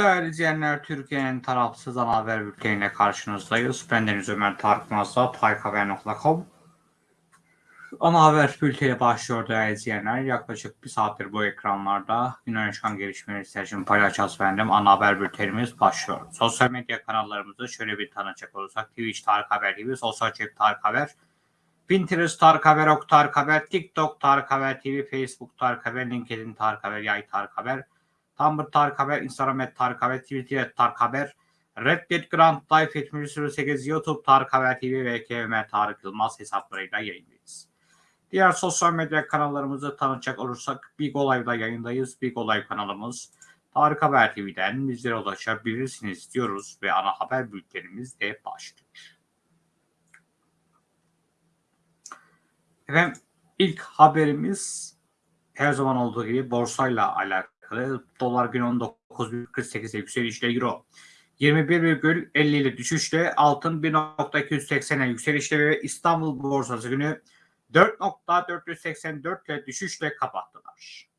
Değerli izleyenler, Türkiye'nin tarafsız ana haber bülteniyle karşınızdayız. Ben Deniz Ömer Tarık Mazda, tarikhaber.com. Ana haber bülteni başlıyor değerli izleyenler. Yaklaşık bir saattir bu ekranlarda günden çıkan gelişmeleri sizler için paylaşacağız efendim. Ana haber bültenimiz başlıyor. Sosyal medya kanallarımızı şöyle bir tanıcak olursak. Twitch Tarık Haber gibi, Sosyal Cep Tarık Haber, Pinterest Tarık Haber, Ok Tarık Haber, TikTok Tarık Haber TV, Facebook Tarık Haber, LinkedIn Tarık Haber, Yay Tarık Haber, Tumblr Tarık Haber, Instagram et Tarık Haber, Twitter et Tarık Haber, Reddit Grand Life 7008, YouTube Tarık Haber TV ve KM Tarık Yılmaz hesaplarıyla yayındayız. Diğer sosyal medya kanallarımızı tanıtacak olursak Big Olay'da yayındayız. Big Olay kanalımız Tarık Haber TV'den bizlere ulaşabilirsiniz diyoruz ve ana haber bültenimiz de başlıyor. Efendim ilk haberimiz her zaman olduğu gibi borsayla alakalı. Dolar gün 19.48'e yükselişle euro 21,50 ile düşüşle altın 1.280'e yükselişle ve İstanbul borsası günü 4.484 ile düşüşle kapattılar.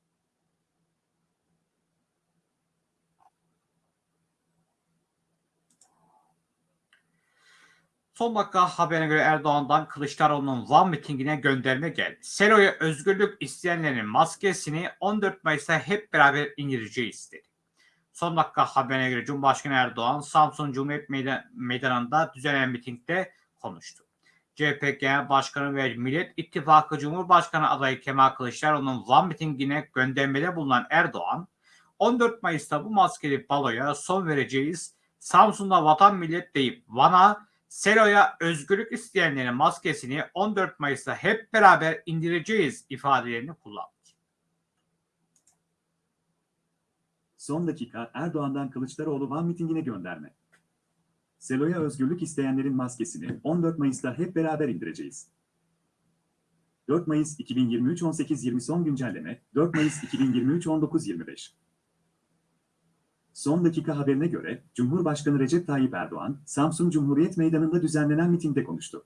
Son dakika haberine göre Erdoğan'dan Kılıçdaroğlu'nun Van mitingine gönderme geldi. Selo'ya özgürlük isteyenlerin maskesini 14 Mayıs'ta hep beraber indireceğiz dedi. Son dakika haberine göre Cumhurbaşkanı Erdoğan Samsun Cumhuriyet Meydan Meydanı'nda düzenlenen mitingde konuştu. CHP Genel Başkanı ve Millet İttifakı Cumhurbaşkanı adayı Kemal Kılıçdaroğlu'nun Van mitingine göndermede bulunan Erdoğan, 14 Mayıs'ta bu maskeli baloya son vereceğiz. Samsun'da vatan millet deyip Van'a Selo'ya özgürlük isteyenlerin maskesini 14 Mayıs'ta hep beraber indireceğiz ifadelerini kullandı. Son dakika Erdoğan'dan Kılıçdaroğlu Van mitingine gönderme. Selo'ya özgürlük isteyenlerin maskesini 14 Mayıs'ta hep beraber indireceğiz. 4 Mayıs 2023 18.20 son güncelleme 4 Mayıs 2023 19.25 Son dakika haberine göre Cumhurbaşkanı Recep Tayyip Erdoğan, Samsun Cumhuriyet Meydanı'nda düzenlenen mitingde konuştu.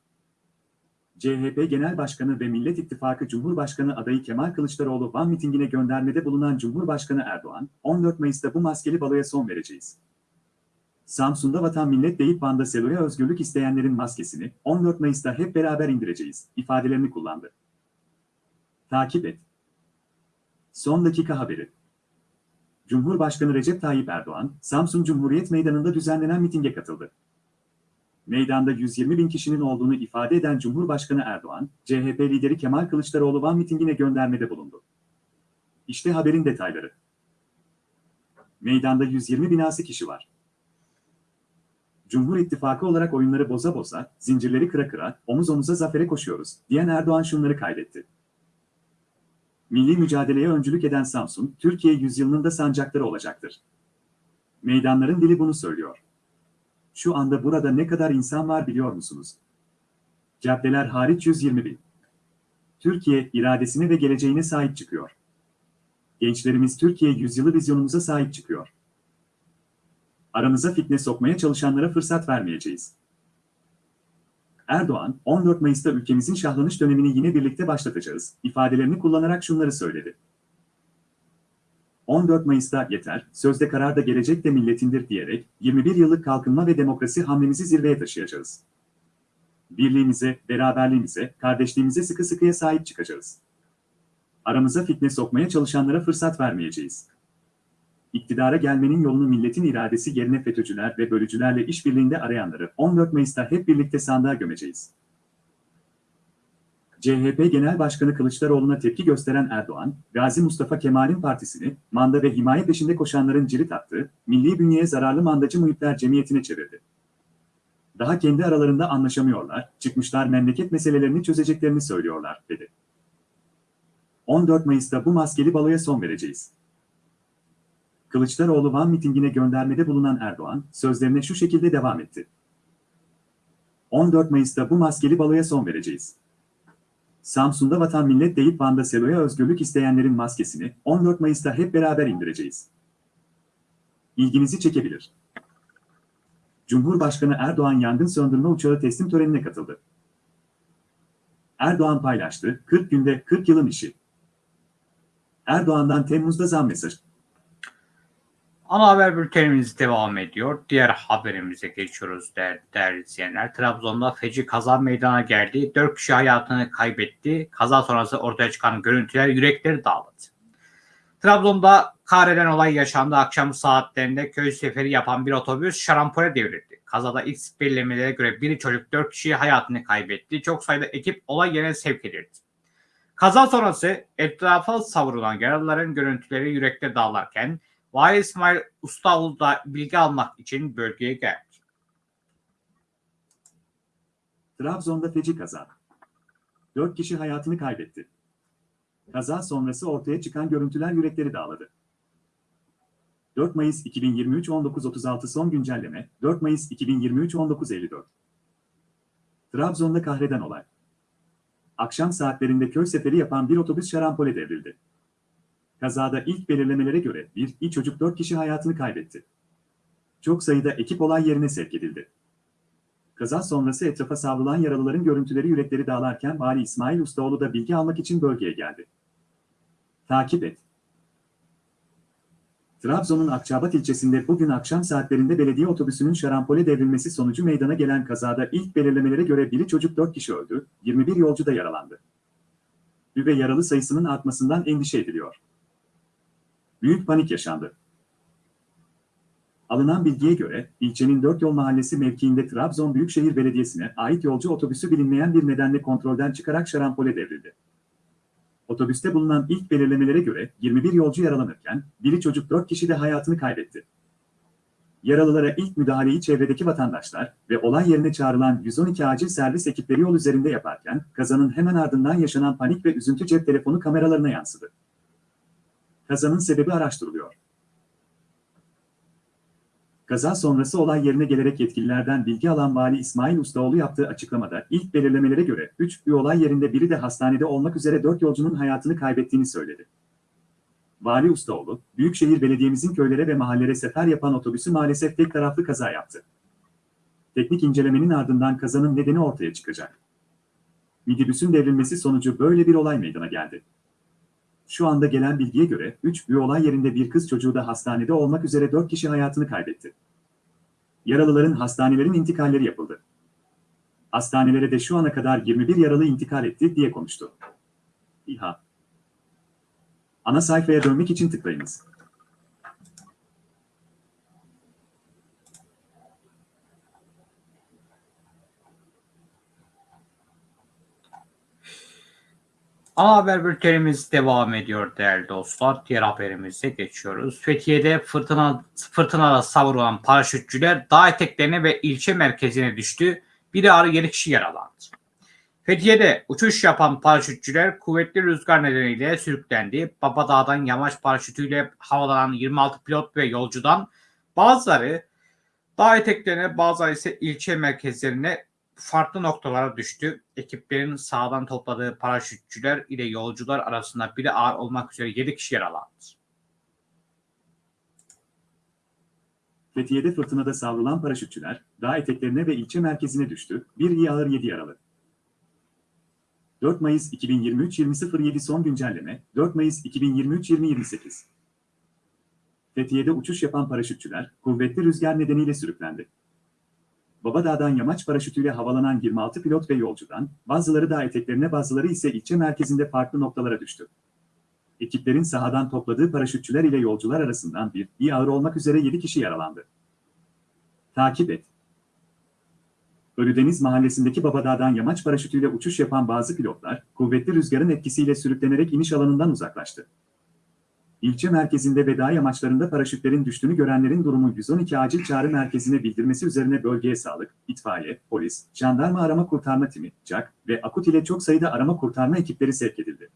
CHP Genel Başkanı ve Millet İttifakı Cumhurbaşkanı adayı Kemal Kılıçdaroğlu Van mitingine göndermede bulunan Cumhurbaşkanı Erdoğan, 14 Mayıs'ta bu maskeli baloya son vereceğiz. Samsun'da vatan millet deyip Van'da Selo'ya özgürlük isteyenlerin maskesini 14 Mayıs'ta hep beraber indireceğiz ifadelerini kullandı. Takip et. Son dakika haberi. Cumhurbaşkanı Recep Tayyip Erdoğan, Samsun Cumhuriyet Meydanı'nda düzenlenen mitinge katıldı. Meydanda 120 bin kişinin olduğunu ifade eden Cumhurbaşkanı Erdoğan, CHP lideri Kemal Kılıçdaroğlu Van mitingine göndermede bulundu. İşte haberin detayları. Meydanda 120 binası kişi var. Cumhur İttifakı olarak oyunları boza boza, zincirleri kıra kıra, omuz omuza zafere koşuyoruz, diyen Erdoğan şunları kaydetti. Milli mücadeleye öncülük eden Samsun, Türkiye yüzyılının da sancakları olacaktır. Meydanların dili bunu söylüyor. Şu anda burada ne kadar insan var biliyor musunuz? Caddeler hariç 120 bin. Türkiye, iradesine ve geleceğine sahip çıkıyor. Gençlerimiz Türkiye yüzyılı vizyonumuza sahip çıkıyor. Aramıza fitne sokmaya çalışanlara fırsat vermeyeceğiz. Erdoğan, 14 Mayıs'ta ülkemizin şahlanış dönemini yine birlikte başlatacağız, ifadelerini kullanarak şunları söyledi. 14 Mayıs'ta yeter, sözde karar da gelecek de milletindir diyerek 21 yıllık kalkınma ve demokrasi hamlemizi zirveye taşıyacağız. Birliğimize, beraberliğimize, kardeşliğimize sıkı sıkıya sahip çıkacağız. Aramıza fitne sokmaya çalışanlara fırsat vermeyeceğiz. İktidara gelmenin yolunu milletin iradesi yerine FETÖ'cüler ve bölücülerle işbirliğinde arayanları 14 Mayıs'ta hep birlikte sandığa gömeceğiz. CHP Genel Başkanı Kılıçdaroğlu'na tepki gösteren Erdoğan, Gazi Mustafa Kemal'in partisini, manda ve himaye peşinde koşanların cirit attığı, milli bünyeye zararlı mandacı muhitler cemiyetine çevirdi. Daha kendi aralarında anlaşamıyorlar, çıkmışlar memleket meselelerini çözeceklerini söylüyorlar, dedi. 14 Mayıs'ta bu maskeli baloya son vereceğiz. Kılıçdaroğlu Van mitingine göndermede bulunan Erdoğan, sözlerine şu şekilde devam etti. 14 Mayıs'ta bu maskeli baloya son vereceğiz. Samsun'da vatan millet deyip Van'da Selo'ya özgürlük isteyenlerin maskesini 14 Mayıs'ta hep beraber indireceğiz. İlginizi çekebilir. Cumhurbaşkanı Erdoğan yangın söndürme uçağı teslim törenine katıldı. Erdoğan paylaştı, 40 günde 40 yılın işi. Erdoğan'dan Temmuz'da zam mesajı. Ana haber bültenimiz devam ediyor. Diğer haberimize geçiyoruz değerli izleyenler. Trabzon'da feci kaza meydana geldi. 4 kişi hayatını kaybetti. Kaza sonrası ortaya çıkan görüntüler yürekleri dağladı. Trabzon'da kahreden olay yaşandı. Akşam saatlerinde köy seferi yapan bir otobüs şarampole devrildi. Kazada ilk belirlemelere göre bir çocuk 4 kişi hayatını kaybetti. Çok sayıda ekip olay yerine sevk edildi. Kaza sonrası etrafa savrulan yaralıların görüntüleri yürekte dağlarken Vali İsmail Ustaoğlu da bilgi almak için bölgeye geldi. Trabzon'da feci kaza. 4 kişi hayatını kaybetti. Kaza sonrası ortaya çıkan görüntüler yürekleri dağladı. 4 Mayıs 2023 19.36 son güncelleme 4 Mayıs 2023 19.54 Trabzon'da kahreden olay. Akşam saatlerinde köy seferi yapan bir otobüs şarampole devrildi. Kazada ilk belirlemelere göre bir çocuk 4 kişi hayatını kaybetti. Çok sayıda ekip olay yerine sevk edildi. Kaza sonrası etrafa savrulan yaralıların görüntüleri yürekleri dağlarken Vali İsmail Ustaoğlu da bilgi almak için bölgeye geldi. Takip et. Trabzon'un Akçabat ilçesinde bugün akşam saatlerinde belediye otobüsünün şarampole devrilmesi sonucu meydana gelen kazada ilk belirlemelere göre biri çocuk 4 kişi öldü, 21 yolcu da yaralandı. Ve yaralı sayısının artmasından endişe ediliyor. Büyük panik yaşandı. Alınan bilgiye göre, ilçenin Dört Yol Mahallesi mevkiinde Trabzon Büyükşehir Belediyesi'ne ait yolcu otobüsü bilinmeyen bir nedenle kontrolden çıkarak şarampole devrildi. Otobüste bulunan ilk belirlemelere göre 21 yolcu yaralanırken, biri çocuk 4 kişi de hayatını kaybetti. Yaralılara ilk müdahaleyi çevredeki vatandaşlar ve olay yerine çağrılan 112 acil servis ekipleri yol üzerinde yaparken, kazanın hemen ardından yaşanan panik ve üzüntü cep telefonu kameralarına yansıdı. Kazanın sebebi araştırılıyor. Kaza sonrası olay yerine gelerek yetkililerden bilgi alan Vali İsmail Ustaoğlu yaptığı açıklamada ilk belirlemelere göre 3 bir olay yerinde biri de hastanede olmak üzere 4 yolcunun hayatını kaybettiğini söyledi. Vali Ustaoğlu, Büyükşehir Belediye'mizin köylere ve mahallere sefer yapan otobüsü maalesef tek taraflı kaza yaptı. Teknik incelemenin ardından kazanın nedeni ortaya çıkacak. Midibüsün devrilmesi sonucu böyle bir olay meydana geldi. Şu anda gelen bilgiye göre 3 bir olay yerinde bir kız çocuğu da hastanede olmak üzere 4 kişi hayatını kaybetti. Yaralıların hastanelerin intikalleri yapıldı. Hastanelere de şu ana kadar 21 yaralı intikal etti diye konuştu. İHA Ana sayfaya dönmek için tıklayınız. Ana haber bültenimiz devam ediyor değerli dostlar. Diğer haberimize geçiyoruz. Fethiye'de fırtına fırtınada savrulan paraşütçüler dağ eteklerine ve ilçe merkezine düştü. Biri ağrı 7 kişi yaralandı. Fethiye'de uçuş yapan paraşütçüler kuvvetli rüzgar nedeniyle sürüklendi. Babadağ'dan yamaç paraşütüyle havalanan 26 pilot ve yolcudan bazıları dağ eteklerine bazıları ise ilçe merkezlerine farklı noktalara düştü. Ekiplerin sağdan topladığı paraşütçüler ile yolcular arasında biri ağır olmak üzere 7 kişi yaralandı. Fethiye'de fırtınada savrulan paraşütçüler, dağ eteklerine ve ilçe merkezine düştü, bir iyi ağır 7 yaralı. 4 Mayıs 2023 20.07 son güncelleme, 4 Mayıs 2023 20.28 Fethiye'de uçuş yapan paraşütçüler, kuvvetli rüzgar nedeniyle sürüklendi. Babadağ'dan yamaç paraşütüyle havalanan 26 pilot ve yolcudan, bazıları dağ eteklerine bazıları ise ilçe merkezinde farklı noktalara düştü. Ekiplerin sahadan topladığı paraşütçüler ile yolcular arasından bir, iyi ağır olmak üzere 7 kişi yaralandı. Takip et. Ölüdeniz mahallesindeki Babadağ'dan yamaç paraşütüyle uçuş yapan bazı pilotlar, kuvvetli rüzgarın etkisiyle sürüklenerek iniş alanından uzaklaştı. İlçe merkezinde ve dağ yamaçlarında paraşütlerin düştüğünü görenlerin durumu 112 acil çağrı merkezine bildirmesi üzerine bölgeye sağlık, itfaiye, polis, jandarma arama kurtarma timi, CAK ve AKUT ile çok sayıda arama kurtarma ekipleri sevk edildi.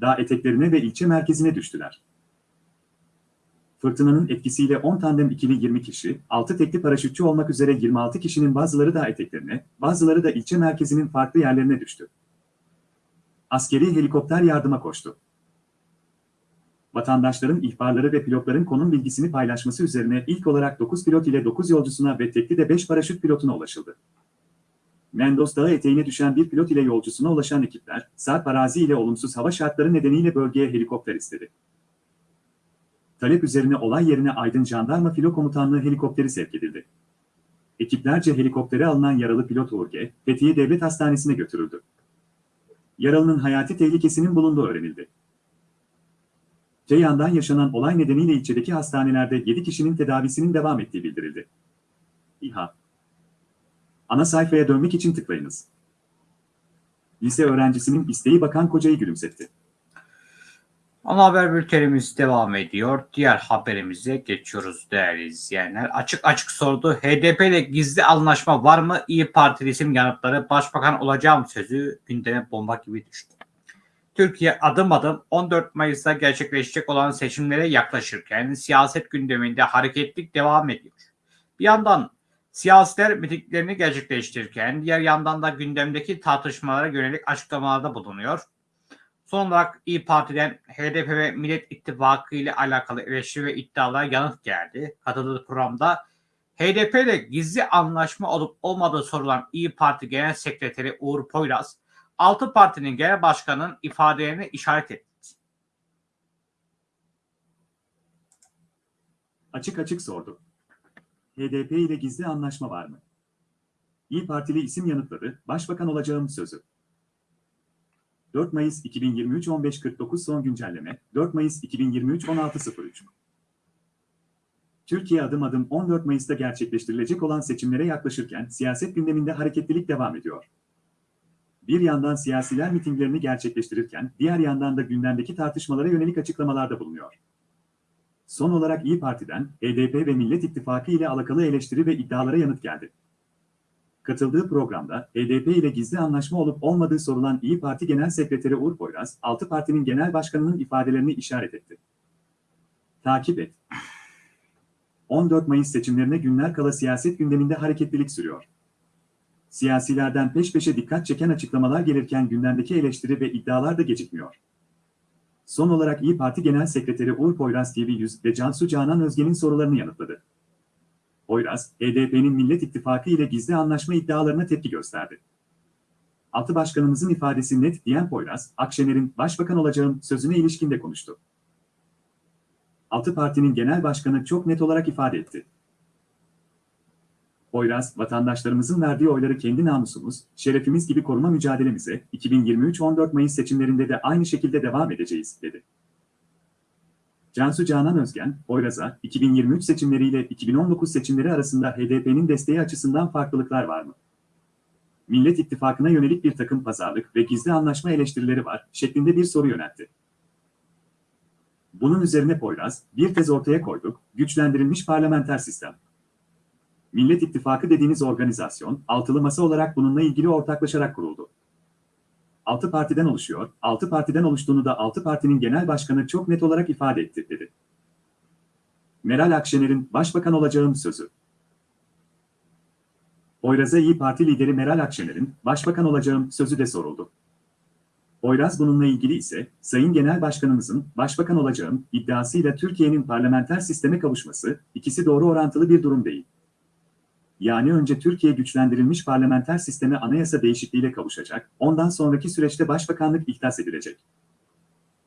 Dağ eteklerine ve ilçe merkezine düştüler. Fırtınanın etkisiyle 10 tandem ikili 20 kişi, 6 tekli paraşütçü olmak üzere 26 kişinin bazıları dağ eteklerine, bazıları da ilçe merkezinin farklı yerlerine düştü. Askeri helikopter yardıma koştu vatandaşların ihbarları ve pilotların konum bilgisini paylaşması üzerine ilk olarak 9 pilot ile 9 yolcusuna ve tekli de 5 paraşüt pilotuna ulaşıldı. Mendoz Dağı eteğine düşen bir pilot ile yolcusuna ulaşan ekipler, sarp arazi ile olumsuz hava şartları nedeniyle bölgeye helikopter istedi. Talep üzerine olay yerine Aydın Jandarma Filo Komutanlığı helikopteri sevk edildi. Ekiplerce helikoptere alınan yaralı pilot G, Fethiye Devlet Hastanesi'ne götürüldü. Yaralının hayati tehlikesinin bulunduğu öğrenildi. Ceyhan'dan yaşanan olay nedeniyle ilçedeki hastanelerde 7 kişinin tedavisinin devam ettiği bildirildi. İHA Ana sayfaya dönmek için tıklayınız. Lise öğrencisinin isteği bakan kocayı gülümsetti. Ana haber bültenimiz devam ediyor. Diğer haberimize geçiyoruz değerli izleyenler. Açık açık sordu. HDP ile gizli anlaşma var mı? İyi Partili isim yanıtları başbakan olacağım sözü gündeme bomba gibi düştü. Türkiye adım adım 14 Mayıs'ta gerçekleşecek olan seçimlere yaklaşırken siyaset gündeminde hareketlik devam ediyor. Bir yandan siyasiler mitinglerini gerçekleştirirken diğer yandan da gündemdeki tartışmalara yönelik açıklamalarda bulunuyor. Son olarak İyi Parti'den HDP ve Millet İttifakı ile alakalı eleştiri ve iddialara yanıt geldi. Katıldığı programda HDP ile gizli anlaşma olup olmadığı sorulan İyi Parti Genel Sekreteri Uğur Poyraz, altı partinin genel başkanının ifadelerini işaret etti. Açık açık sordu. HDP ile gizli anlaşma var mı? İyi Partili isim yanıtladı, başbakan olacağım sözü. 4 Mayıs 2023 15.49 son güncelleme, 4 Mayıs 2023 16.03 Türkiye adım adım 14 Mayıs'ta gerçekleştirilecek olan seçimlere yaklaşırken siyaset gündeminde hareketlilik devam ediyor. Bir yandan siyasiler mitinglerini gerçekleştirirken diğer yandan da gündemdeki tartışmalara yönelik açıklamalarda bulunuyor. Son olarak İyi Parti'den HDP ve Millet İttifakı ile alakalı eleştiri ve iddialara yanıt geldi. Katıldığı programda HDP ile gizli anlaşma olup olmadığı sorulan İyi Parti Genel Sekreteri Uğur Poyraz, 6 partinin genel başkanının ifadelerini işaret etti. Takip et. 14 Mayıs seçimlerine günler kala siyaset gündeminde hareketlilik sürüyor. Siyasilerden peş peşe dikkat çeken açıklamalar gelirken gündemdeki eleştiri ve iddialar da gecikmiyor. Son olarak İyi Parti Genel Sekreteri Uğur Poyraz TV100 ve Cansu Canan Özge'nin sorularını yanıtladı. Poyraz, HDP'nin Millet İttifakı ile gizli anlaşma iddialarına tepki gösterdi. Altı başkanımızın ifadesi net diyen Poyraz, Akşener'in başbakan olacağım sözüne ilişkin de konuştu. Altı partinin genel başkanı çok net olarak ifade etti. Poyraz, vatandaşlarımızın verdiği oyları kendi namusumuz, şerefimiz gibi koruma mücadelemize 2023-14 Mayıs seçimlerinde de aynı şekilde devam edeceğiz, dedi. Cansu Canan Özgen, Poyraz'a 2023 seçimleriyle 2019 seçimleri arasında HDP'nin desteği açısından farklılıklar var mı? Millet İttifakı'na yönelik bir takım pazarlık ve gizli anlaşma eleştirileri var şeklinde bir soru yöneltti. Bunun üzerine Poyraz, bir tez ortaya koyduk, güçlendirilmiş parlamenter sistem. Millet İttifakı dediğiniz organizasyon, altılı masa olarak bununla ilgili ortaklaşarak kuruldu. Altı partiden oluşuyor, altı partiden oluştuğunu da altı partinin genel başkanı çok net olarak ifade etti, dedi. Meral Akşener'in başbakan olacağım sözü. Poyraz'a İyi Parti lideri Meral Akşener'in başbakan olacağım sözü de soruldu. Poyraz bununla ilgili ise, Sayın Genel Başkanımızın başbakan olacağım iddiasıyla Türkiye'nin parlamenter sisteme kavuşması, ikisi doğru orantılı bir durum değil. Yani önce Türkiye güçlendirilmiş parlamenter sisteme anayasa değişikliğiyle kavuşacak, ondan sonraki süreçte başbakanlık ihdas edilecek.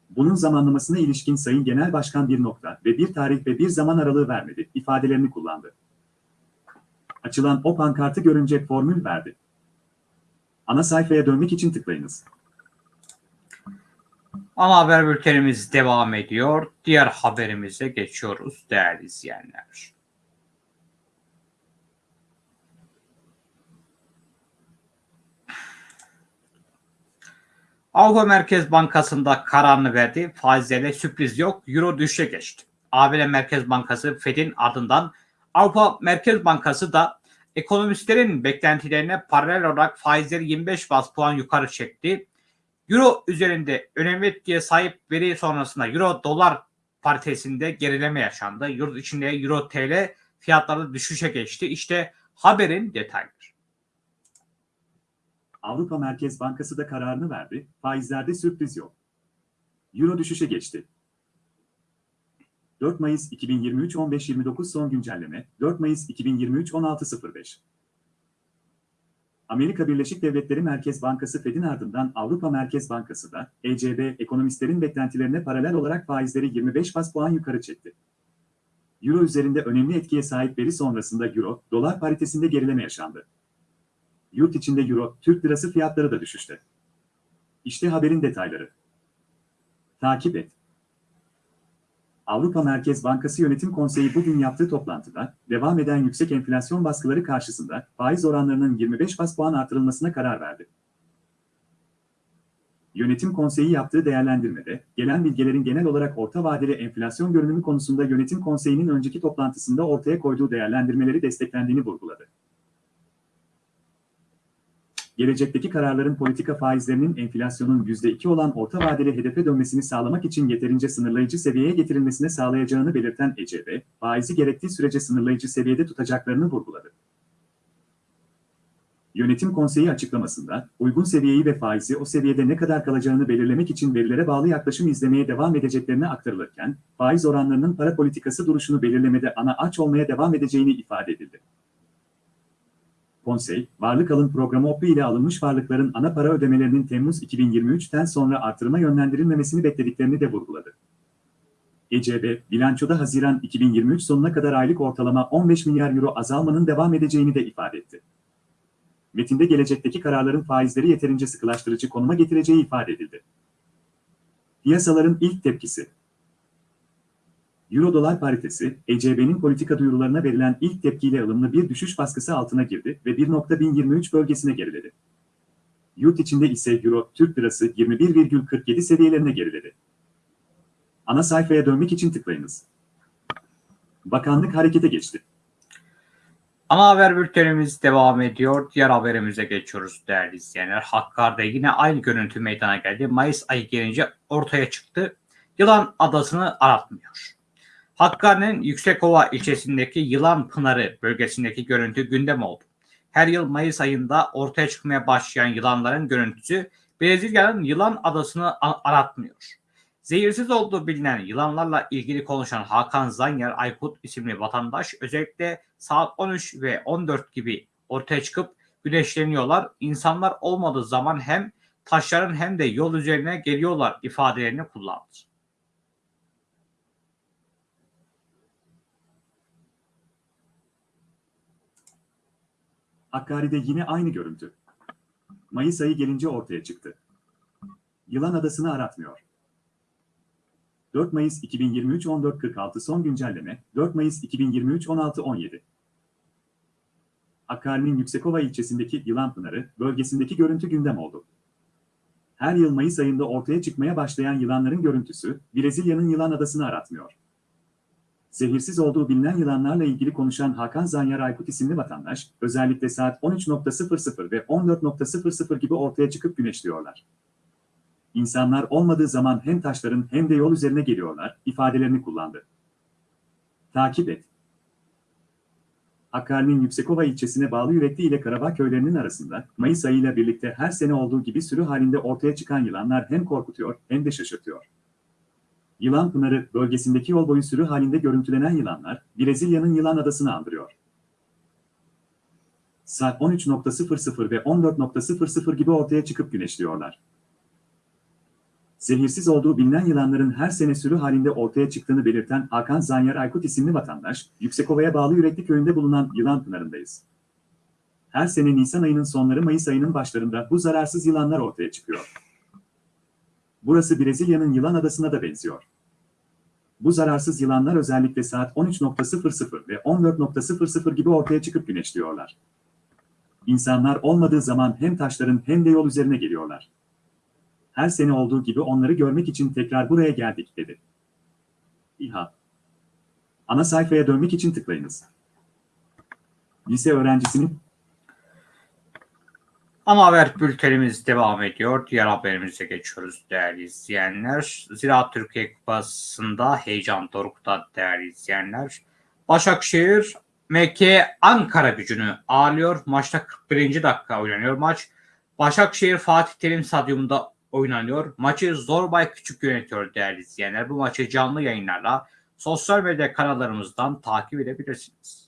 Bunun zamanlamasına ilişkin Sayın Genel Başkan bir nokta ve bir tarih ve bir zaman aralığı vermedi, ifadelerini kullandı. Açılan o pankartı görünce formül verdi. Ana sayfaya dönmek için tıklayınız. Ana haber bültenimiz devam ediyor. Diğer haberimize geçiyoruz değerli izleyenler. Avrupa Merkez Bankası'nda kararını verdi. Faizlerle sürpriz yok. Euro düşüşe geçti. ABD Merkez Bankası Fed'in ardından Avrupa Merkez Bankası da ekonomistlerin beklentilerine paralel olarak faizleri 25 bas puan yukarı çekti. Euro üzerinde önemli etkiye sahip veri sonrasında Euro dolar paritesinde gerileme yaşandı. Yurt içinde Euro TL fiyatları düşüşe geçti. İşte haberin detayları. Avrupa Merkez Bankası da kararını verdi, faizlerde sürpriz yok. Euro düşüşe geçti. 4 Mayıs 2023 15.29 son güncelleme, 4 Mayıs 2023 16.05 Amerika Birleşik Devletleri Merkez Bankası Fed'in ardından Avrupa Merkez Bankası da ECB ekonomistlerin beklentilerine paralel olarak faizleri 25 bas puan yukarı çekti. Euro üzerinde önemli etkiye sahip veri sonrasında Euro, dolar paritesinde gerileme yaşandı. Yurt içinde Euro, Türk lirası fiyatları da düşüşte. İşte haberin detayları. Takip et. Avrupa Merkez Bankası Yönetim Konseyi bugün yaptığı toplantıda, devam eden yüksek enflasyon baskıları karşısında faiz oranlarının 25 bas puan artırılmasına karar verdi. Yönetim Konseyi yaptığı değerlendirmede, gelen bilgilerin genel olarak orta vadeli enflasyon görünümü konusunda Yönetim Konseyi'nin önceki toplantısında ortaya koyduğu değerlendirmeleri desteklendiğini vurguladı. Gelecekteki kararların politika faizlerinin enflasyonun %2 olan orta vadeli hedefe dönmesini sağlamak için yeterince sınırlayıcı seviyeye getirilmesine sağlayacağını belirten ECB, faizi gerektiği sürece sınırlayıcı seviyede tutacaklarını vurguladı. Yönetim konseyi açıklamasında, uygun seviyeyi ve faizi o seviyede ne kadar kalacağını belirlemek için verilere bağlı yaklaşım izlemeye devam edeceklerine aktarılırken, faiz oranlarının para politikası duruşunu belirlemede ana aç olmaya devam edeceğini ifade edildi. Konsey, varlık alım programı OPI ile alınmış varlıkların ana para ödemelerinin Temmuz 2023'ten sonra artırıma yönlendirilmemesini beklediklerini de vurguladı. ECB, bilançoda Haziran 2023 sonuna kadar aylık ortalama 15 milyar euro azalmanın devam edeceğini de ifade etti. Metinde gelecekteki kararların faizleri yeterince sıkılaştırıcı konuma getireceği ifade edildi. Piyasaların ilk tepkisi Euro-dolar paritesi, ECB'nin politika duyurularına verilen ilk tepkiyle ılımlı bir düşüş baskısı altına girdi ve 1.1023 bölgesine geriledi. Yurt içinde ise Euro, Türk Lirası 21,47 seviyelerine geriledi. Ana sayfaya dönmek için tıklayınız. Bakanlık harekete geçti. Ana haber bültenimiz devam ediyor. Diğer haberimize geçiyoruz değerli izleyenler. Hakkari'de yine aynı görüntü meydana geldi. Mayıs ayı gelince ortaya çıktı. Yılan adasını aratmıyor. Hakkari'nin Yüksekova ilçesindeki Yılan Pınarı bölgesindeki görüntü gündem oldu. Her yıl Mayıs ayında ortaya çıkmaya başlayan yılanların görüntüsü Brezilya'nın Yılan Adası'nı aratmıyor. Zehirsiz olduğu bilinen yılanlarla ilgili konuşan Hakan Zanyer Aykut isimli vatandaş özellikle saat 13 ve 14 gibi ortaya çıkıp güneşleniyorlar. İnsanlar olmadığı zaman hem taşların hem de yol üzerine geliyorlar ifadelerini kullandı. Hakkari'de yine aynı görüntü. Mayıs ayı gelince ortaya çıktı. Yılan adasını aratmıyor. 4 Mayıs 2023 14.46 son güncelleme 4 Mayıs 2023 16.17 Hakkari'nin Yüksekova ilçesindeki Yılanpınarı bölgesindeki görüntü gündem oldu. Her yıl Mayıs ayında ortaya çıkmaya başlayan yılanların görüntüsü Brezilya'nın Yılan Adası'nı aratmıyor. Zehirsiz olduğu bilinen yılanlarla ilgili konuşan Hakan Zanyar Aykut isimli vatandaş, özellikle saat 13.00 ve 14.00 gibi ortaya çıkıp güneşliyorlar. İnsanlar olmadığı zaman hem taşların hem de yol üzerine geliyorlar, ifadelerini kullandı. Takip et. Hakkari'nin Yüksekova ilçesine bağlı Yürekli ile Karabağ köylerinin arasında Mayıs ayıyla birlikte her sene olduğu gibi sürü halinde ortaya çıkan yılanlar hem korkutuyor hem de şaşırtıyor. Yılan Pınarı bölgesindeki yol boyu sürü halinde görüntülenen yılanlar, Brezilya'nın Yılan Adası'nı andırıyor. Saat 13.00 ve 14.00 gibi ortaya çıkıp güneşliyorlar. Zehirsiz olduğu bilinen yılanların her sene sürü halinde ortaya çıktığını belirten Hakan Zanyar Aykut isimli vatandaş, Yüksekova'ya bağlı Yürekli köyünde bulunan Yılan Pınarı'ndayız. Her sene Nisan ayının sonları Mayıs ayının başlarında bu zararsız yılanlar ortaya çıkıyor. Burası Brezilya'nın Yılan Adası'na da benziyor. Bu zararsız yılanlar özellikle saat 13.00 ve 14.00 gibi ortaya çıkıp güneşliyorlar. İnsanlar olmadığı zaman hem taşların hem de yol üzerine geliyorlar. Her sene olduğu gibi onları görmek için tekrar buraya geldik dedi. İHA Ana sayfaya dönmek için tıklayınız. Lise öğrencisinin Ana haber bültenimiz devam ediyor. Diğer haberimize geçiyoruz değerli izleyenler. Ziraat Türkiye Kupası'nda heyecan dorukta değerli izleyenler. Başakşehir MK Ankara gücünü ağırlıyor. Maçta 41. dakika oynanıyor maç. Başakşehir Fatih Terim Stadyumunda oynanıyor. Maçı Zorbay Küçük yönetiyor değerli izleyenler. Bu maçı canlı yayınlarla sosyal medya kanallarımızdan takip edebilirsiniz.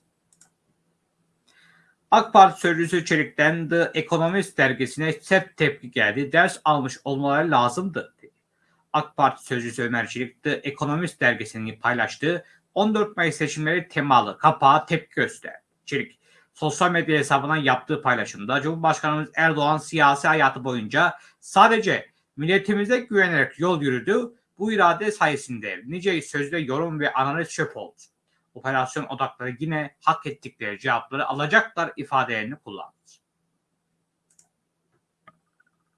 AK Parti sözcüsü Çelik'ten The Economist dergisine sert tepki geldi. Ders almış olmaları lazımdı. dedi. AK Parti sözcüsü Ömer Çelik The Economist dergisini paylaştığı 14 Mayıs seçimleri temalı kapağa tepki gösterdi. Çelik sosyal medya hesabından yaptığı paylaşımda Cumhurbaşkanımız Erdoğan siyasi hayatı boyunca sadece milletimize güvenerek yol yürüdü. Bu irade sayesinde nice sözde yorum ve analiz çöp oldu. Operasyon odakları yine hak ettikleri cevapları alacaklar ifadelerini kullandı.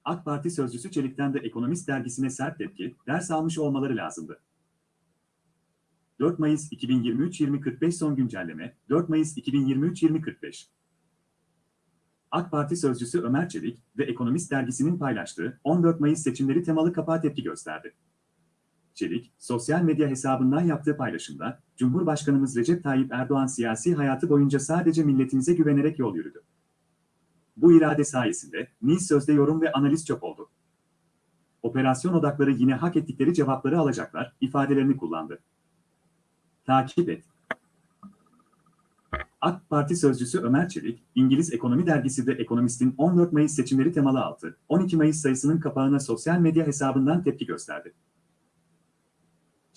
AK Parti sözcüsü Çelik'ten de Ekonomist dergisine sert tepki, ders almış olmaları lazımdı. 4 Mayıs 2023-2045 son güncelleme, 4 Mayıs 2023-2045. AK Parti sözcüsü Ömer Çelik ve Ekonomist dergisinin paylaştığı 14 Mayıs seçimleri temalı kapağa tepki gösterdi. Çelik, sosyal medya hesabından yaptığı paylaşımda, Cumhurbaşkanımız Recep Tayyip Erdoğan siyasi hayatı boyunca sadece milletimize güvenerek yol yürüdü. Bu irade sayesinde Nil sözde yorum ve analiz çok oldu. Operasyon odakları yine hak ettikleri cevapları alacaklar ifadelerini kullandı. Takip et. AK Parti sözcüsü Ömer Çelik, İngiliz Ekonomi Dergisi de Ekonomist'in 14 Mayıs seçimleri temalı altı, 12 Mayıs sayısının kapağına sosyal medya hesabından tepki gösterdi.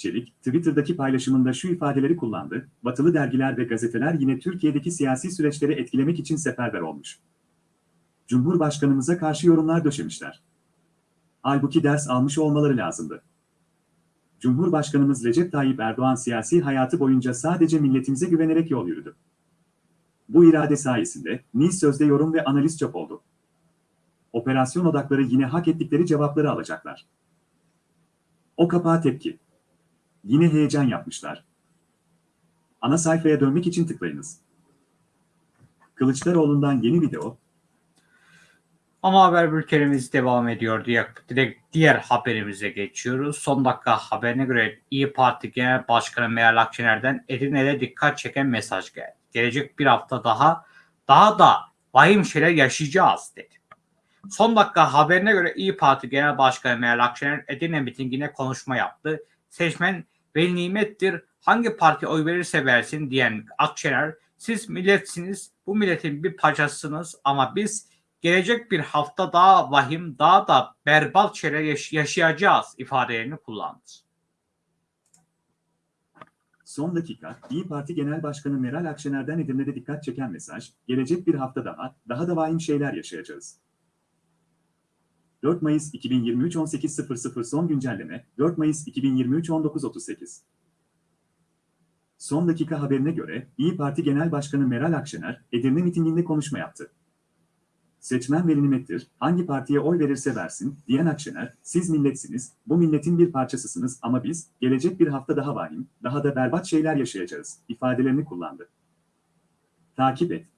Çelik, Twitter'daki paylaşımında şu ifadeleri kullandı, batılı dergiler ve gazeteler yine Türkiye'deki siyasi süreçleri etkilemek için seferber olmuş. Cumhurbaşkanımıza karşı yorumlar döşemişler. Halbuki ders almış olmaları lazımdı. Cumhurbaşkanımız Recep Tayyip Erdoğan siyasi hayatı boyunca sadece milletimize güvenerek yol yürüdü. Bu irade sayesinde Nil sözde yorum ve analiz çok oldu. Operasyon odakları yine hak ettikleri cevapları alacaklar. O kapağa tepki. Yine heyecan yapmışlar. Ana sayfaya dönmek için tıklayınız. Kılıçdaroğlu'ndan yeni video, Ama haber bültenimiz devam ediyor direkt diğer haberimize geçiyoruz. Son dakika haberine göre İyi Parti Genel Başkanı Meral Akşener'den Edirne'de dikkat çeken mesaj geldi. Gelecek bir hafta daha daha da vahim şeyler yaşayacağız dedi. Son dakika haberine göre İyi Parti Genel Başkanı Meral Akşener Edirne mitingine konuşma yaptı. Seçmen veli nimettir hangi parti oy verirse versin diyen Akşener siz milletsiniz bu milletin bir parçasısınız ama biz gelecek bir hafta daha vahim, daha da berbat şeyler yaş- yaşayacağız ifadelerini kullandı. Son dakika, İyi Parti Genel Başkanı Meral Akşener'den Edirne'de dikkat çeken mesaj, gelecek bir hafta daha, daha da vahim şeyler yaşayacağız. 4 Mayıs 2023 18.00 son güncelleme, 4 Mayıs 2023 19.38. Son dakika haberine göre, İyi Parti Genel Başkanı Meral Akşener, Edirne mitinginde konuşma yaptı. Seçmen veli nimettir, hangi partiye oy verirse versin, diyen Akşener, siz milletsiniz, bu milletin bir parçasısınız ama biz, gelecek bir hafta daha vahim, daha da berbat şeyler yaşayacağız, ifadelerini kullandı. Takip et.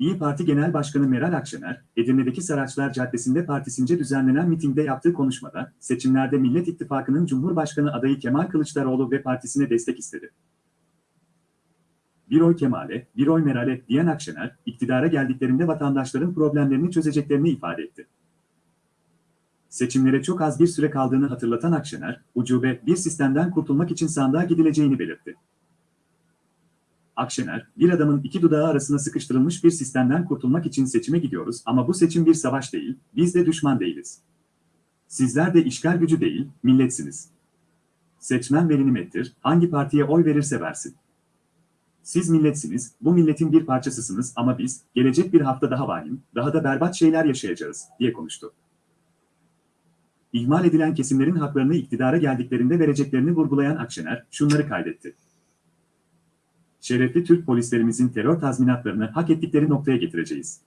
İyi Parti Genel Başkanı Meral Akşener, Edirne'deki Saraçlar Caddesi'nde partisince düzenlenen mitingde yaptığı konuşmada, seçimlerde Millet İttifakı'nın Cumhurbaşkanı adayı Kemal Kılıçdaroğlu ve partisine destek istedi. Bir oy Kemal'e, bir oy Meral'e diyen Akşener, iktidara geldiklerinde vatandaşların problemlerini çözeceklerini ifade etti. Seçimlere çok az bir süre kaldığını hatırlatan Akşener, ucube bir sistemden kurtulmak için sandığa gidileceğini belirtti. Akşener, bir adamın iki dudağı arasına sıkıştırılmış bir sistemden kurtulmak için seçime gidiyoruz ama bu seçim bir savaş değil, biz de düşman değiliz. Sizler de işgal gücü değil, milletsiniz. Seçmen veli nimettir, hangi partiye oy verirse versin. Siz milletsiniz, bu milletin bir parçasısınız ama biz, gelecek bir hafta daha vahim, daha da berbat şeyler yaşayacağız, diye konuştu. İhmal edilen kesimlerin haklarını iktidara geldiklerinde vereceklerini vurgulayan Akşener, şunları kaydetti. Şerefli Türk polislerimizin terör tazminatlarını hak ettikleri noktaya getireceğiz.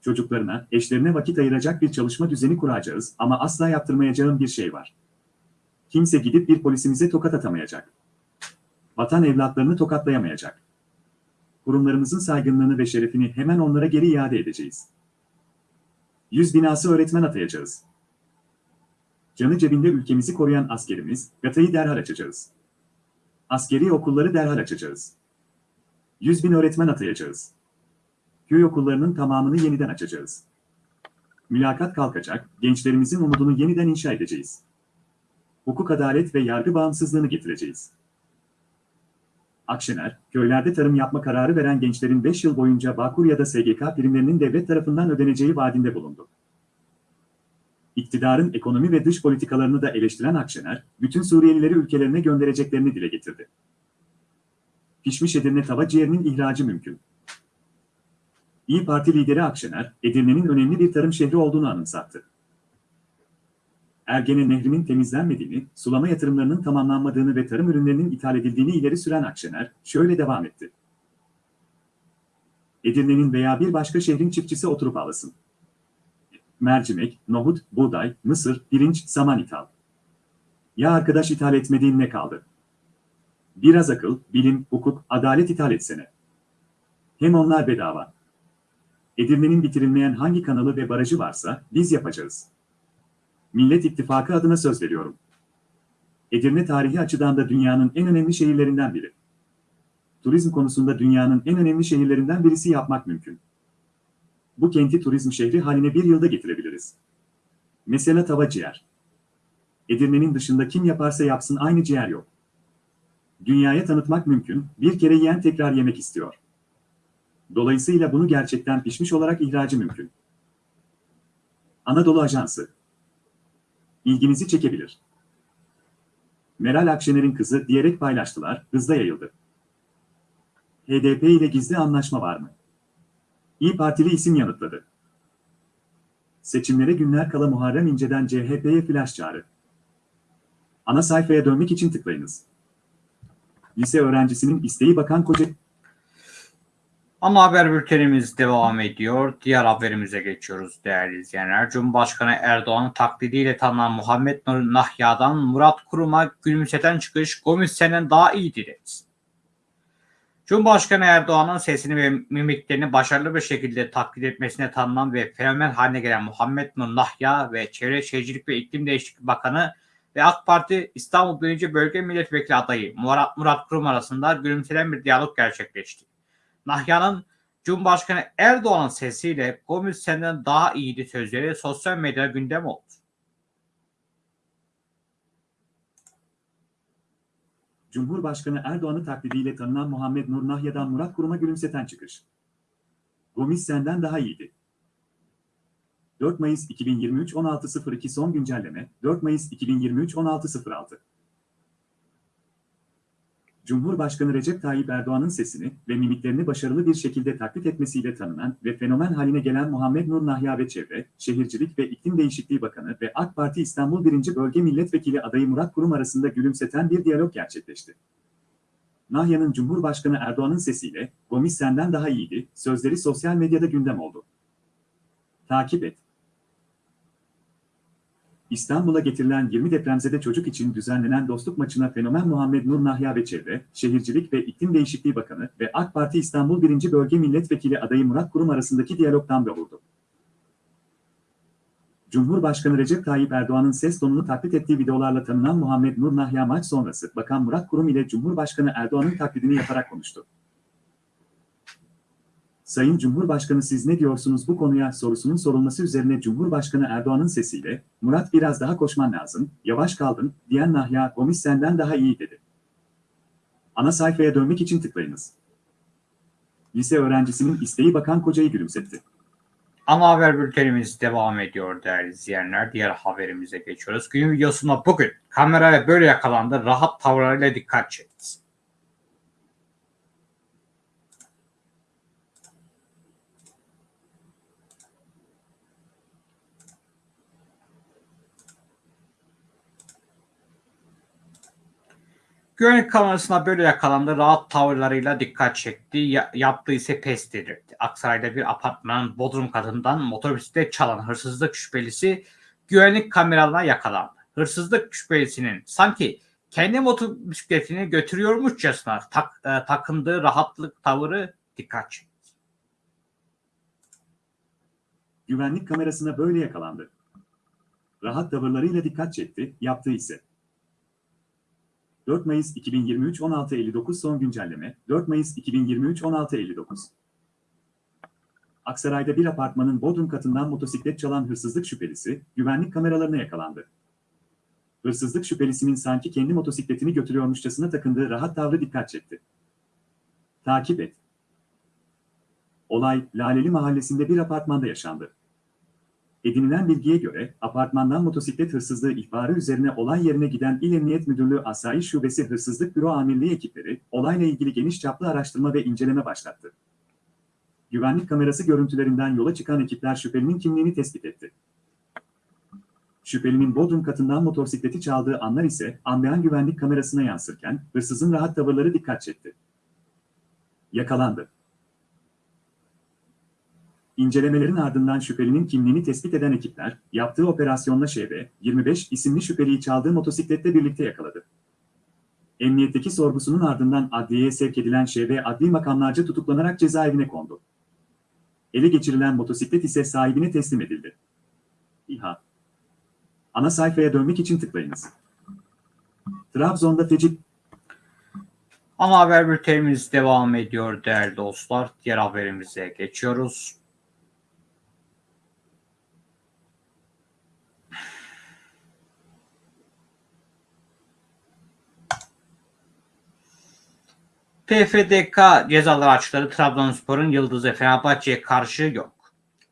Çocuklarına, eşlerine vakit ayıracak bir çalışma düzeni kuracağız ama asla yaptırmayacağım bir şey var. Kimse gidip bir polisimize tokat atamayacak vatan evlatlarını tokatlayamayacak. Kurumlarımızın saygınlığını ve şerefini hemen onlara geri iade edeceğiz. Yüz binası öğretmen atayacağız. Canı cebinde ülkemizi koruyan askerimiz, GATA'yı derhal açacağız. Askeri okulları derhal açacağız. Yüz bin öğretmen atayacağız. Köy okullarının tamamını yeniden açacağız. Mülakat kalkacak, gençlerimizin umudunu yeniden inşa edeceğiz. Hukuk adalet ve yargı bağımsızlığını getireceğiz. Akşener, köylerde tarım yapma kararı veren gençlerin 5 yıl boyunca Bağkur ya da SGK primlerinin devlet tarafından ödeneceği vaadinde bulundu. İktidarın ekonomi ve dış politikalarını da eleştiren Akşener, bütün Suriyelileri ülkelerine göndereceklerini dile getirdi. Pişmiş Edirne tava ciğerinin ihracı mümkün. İyi Parti lideri Akşener, Edirne'nin önemli bir tarım şehri olduğunu anımsattı. Ergene Nehri'nin temizlenmediğini, sulama yatırımlarının tamamlanmadığını ve tarım ürünlerinin ithal edildiğini ileri süren Akşener, şöyle devam etti. Edirne'nin veya bir başka şehrin çiftçisi oturup ağlasın. Mercimek, nohut, buğday, mısır, pirinç, saman ithal. Ya arkadaş ithal etmediğin ne kaldı? Biraz akıl, bilim, hukuk, adalet ithal etsene. Hem onlar bedava. Edirne'nin bitirilmeyen hangi kanalı ve barajı varsa biz yapacağız. Millet İttifakı adına söz veriyorum. Edirne tarihi açıdan da dünyanın en önemli şehirlerinden biri. Turizm konusunda dünyanın en önemli şehirlerinden birisi yapmak mümkün. Bu kenti turizm şehri haline bir yılda getirebiliriz. Mesela tava ciğer. Edirne'nin dışında kim yaparsa yapsın aynı ciğer yok. Dünyaya tanıtmak mümkün, bir kere yiyen tekrar yemek istiyor. Dolayısıyla bunu gerçekten pişmiş olarak ihracı mümkün. Anadolu Ajansı ilginizi çekebilir. Meral Akşener'in kızı diyerek paylaştılar, hızla yayıldı. HDP ile gizli anlaşma var mı? İyi Partili isim yanıtladı. Seçimlere günler kala Muharrem İnce'den CHP'ye flash çağrı. Ana sayfaya dönmek için tıklayınız. Lise öğrencisinin isteği Bakan Koca... Ama haber bültenimiz devam ediyor. Diğer haberimize geçiyoruz değerli izleyenler. Cumhurbaşkanı Erdoğan'ın taklidiyle tanınan Muhammed Nur Nahya'dan Murat Kurum'a gülümseten çıkış Gomis senden daha iyiydi dedi. Cumhurbaşkanı Erdoğan'ın sesini ve mimiklerini başarılı bir şekilde taklit etmesine tanınan ve fenomen haline gelen Muhammed Nur Nahya ve Çevre Şehircilik ve İklim Değişikliği Bakanı ve AK Parti İstanbul 1. Bölge Milletvekili adayı Murat, Murat Kurum arasında gülümselen bir diyalog gerçekleşti. Nahya'nın Cumhurbaşkanı Erdoğan'ın sesiyle Gomis senden daha iyiydi sözleri sosyal medyada gündem oldu. Cumhurbaşkanı Erdoğan'ı taklidiyle tanınan Muhammed Nur Nahya'dan Murat Kurum'a gülümseten çıkış. Gomis senden daha iyiydi. 4 Mayıs 2023 16.02 son güncelleme 4 Mayıs 2023 16.06 Cumhurbaşkanı Recep Tayyip Erdoğan'ın sesini ve mimiklerini başarılı bir şekilde taklit etmesiyle tanınan ve fenomen haline gelen Muhammed Nur Nahya ve Çevre, Şehircilik ve İklim Değişikliği Bakanı ve AK Parti İstanbul 1. Bölge Milletvekili adayı Murat Kurum arasında gülümseten bir diyalog gerçekleşti. Nahya'nın Cumhurbaşkanı Erdoğan'ın sesiyle "Gomis senden daha iyiydi" sözleri sosyal medyada gündem oldu. Takip et. İstanbul'a getirilen 20 depremzede çocuk için düzenlenen dostluk maçına fenomen Muhammed Nur Nahya ve Çevre, Şehircilik ve İklim Değişikliği Bakanı ve AK Parti İstanbul 1. Bölge Milletvekili adayı Murat Kurum arasındaki diyalogdan da vurdu. Cumhurbaşkanı Recep Tayyip Erdoğan'ın ses tonunu taklit ettiği videolarla tanınan Muhammed Nur Nahya maç sonrası Bakan Murat Kurum ile Cumhurbaşkanı Erdoğan'ın taklidini yaparak konuştu. Sayın Cumhurbaşkanı siz ne diyorsunuz bu konuya sorusunun sorulması üzerine Cumhurbaşkanı Erdoğan'ın sesiyle Murat biraz daha koşman lazım, yavaş kaldın diyen Nahya Gomis senden daha iyi dedi. Ana sayfaya dönmek için tıklayınız. Lise öğrencisinin isteği Bakan Koca'yı gülümsetti. Ana haber bültenimiz devam ediyor değerli izleyenler. Diğer haberimize geçiyoruz. Günün videosunda bugün kameraya böyle yakalandı. Rahat tavırlarıyla dikkat çekti. Güvenlik kamerasına böyle yakalandı. Rahat tavırlarıyla dikkat çekti. Ya, yaptığı ise pes dedirtti. Aksaray'da bir apartmanın bodrum katından motosiklet çalan hırsızlık şüphelisi güvenlik kameralarına yakalandı. Hırsızlık şüphelisinin sanki kendi motosikletini götürüyormuşçasına tak, e, takındığı rahatlık tavırı dikkat çekti. Güvenlik kamerasına böyle yakalandı. Rahat tavırlarıyla dikkat çekti, yaptığı ise 4 Mayıs 2023 16.59 son güncelleme 4 Mayıs 2023 16.59 Aksaray'da bir apartmanın bodrum katından motosiklet çalan hırsızlık şüphelisi güvenlik kameralarına yakalandı. Hırsızlık şüphelisinin sanki kendi motosikletini götürüyormuşçasına takındığı rahat tavrı dikkat çekti. Takip et. Olay, Laleli Mahallesi'nde bir apartmanda yaşandı. Edinilen bilgiye göre, apartmandan motosiklet hırsızlığı ihbarı üzerine olay yerine giden İl Emniyet Müdürlüğü Asayiş Şubesi Hırsızlık Büro Amirliği ekipleri, olayla ilgili geniş çaplı araştırma ve inceleme başlattı. Güvenlik kamerası görüntülerinden yola çıkan ekipler şüphelinin kimliğini tespit etti. Şüphelinin Bodrum katından motosikleti çaldığı anlar ise anlayan güvenlik kamerasına yansırken hırsızın rahat tavırları dikkat çekti. Yakalandı. İncelemelerin ardından şüphelinin kimliğini tespit eden ekipler, yaptığı operasyonla ŞB, 25 isimli şüpheliyi çaldığı motosikletle birlikte yakaladı. Emniyetteki sorgusunun ardından adliyeye sevk edilen ŞB adli makamlarca tutuklanarak cezaevine kondu. Ele geçirilen motosiklet ise sahibine teslim edildi. İHA Ana sayfaya dönmek için tıklayınız. Trabzon'da feci Ana haber bültenimiz devam ediyor değerli dostlar. Diğer haberimize geçiyoruz. PFDK cezaları açıkladı. Trabzonspor'un yıldızı Fenerbahçe'ye karşı yok.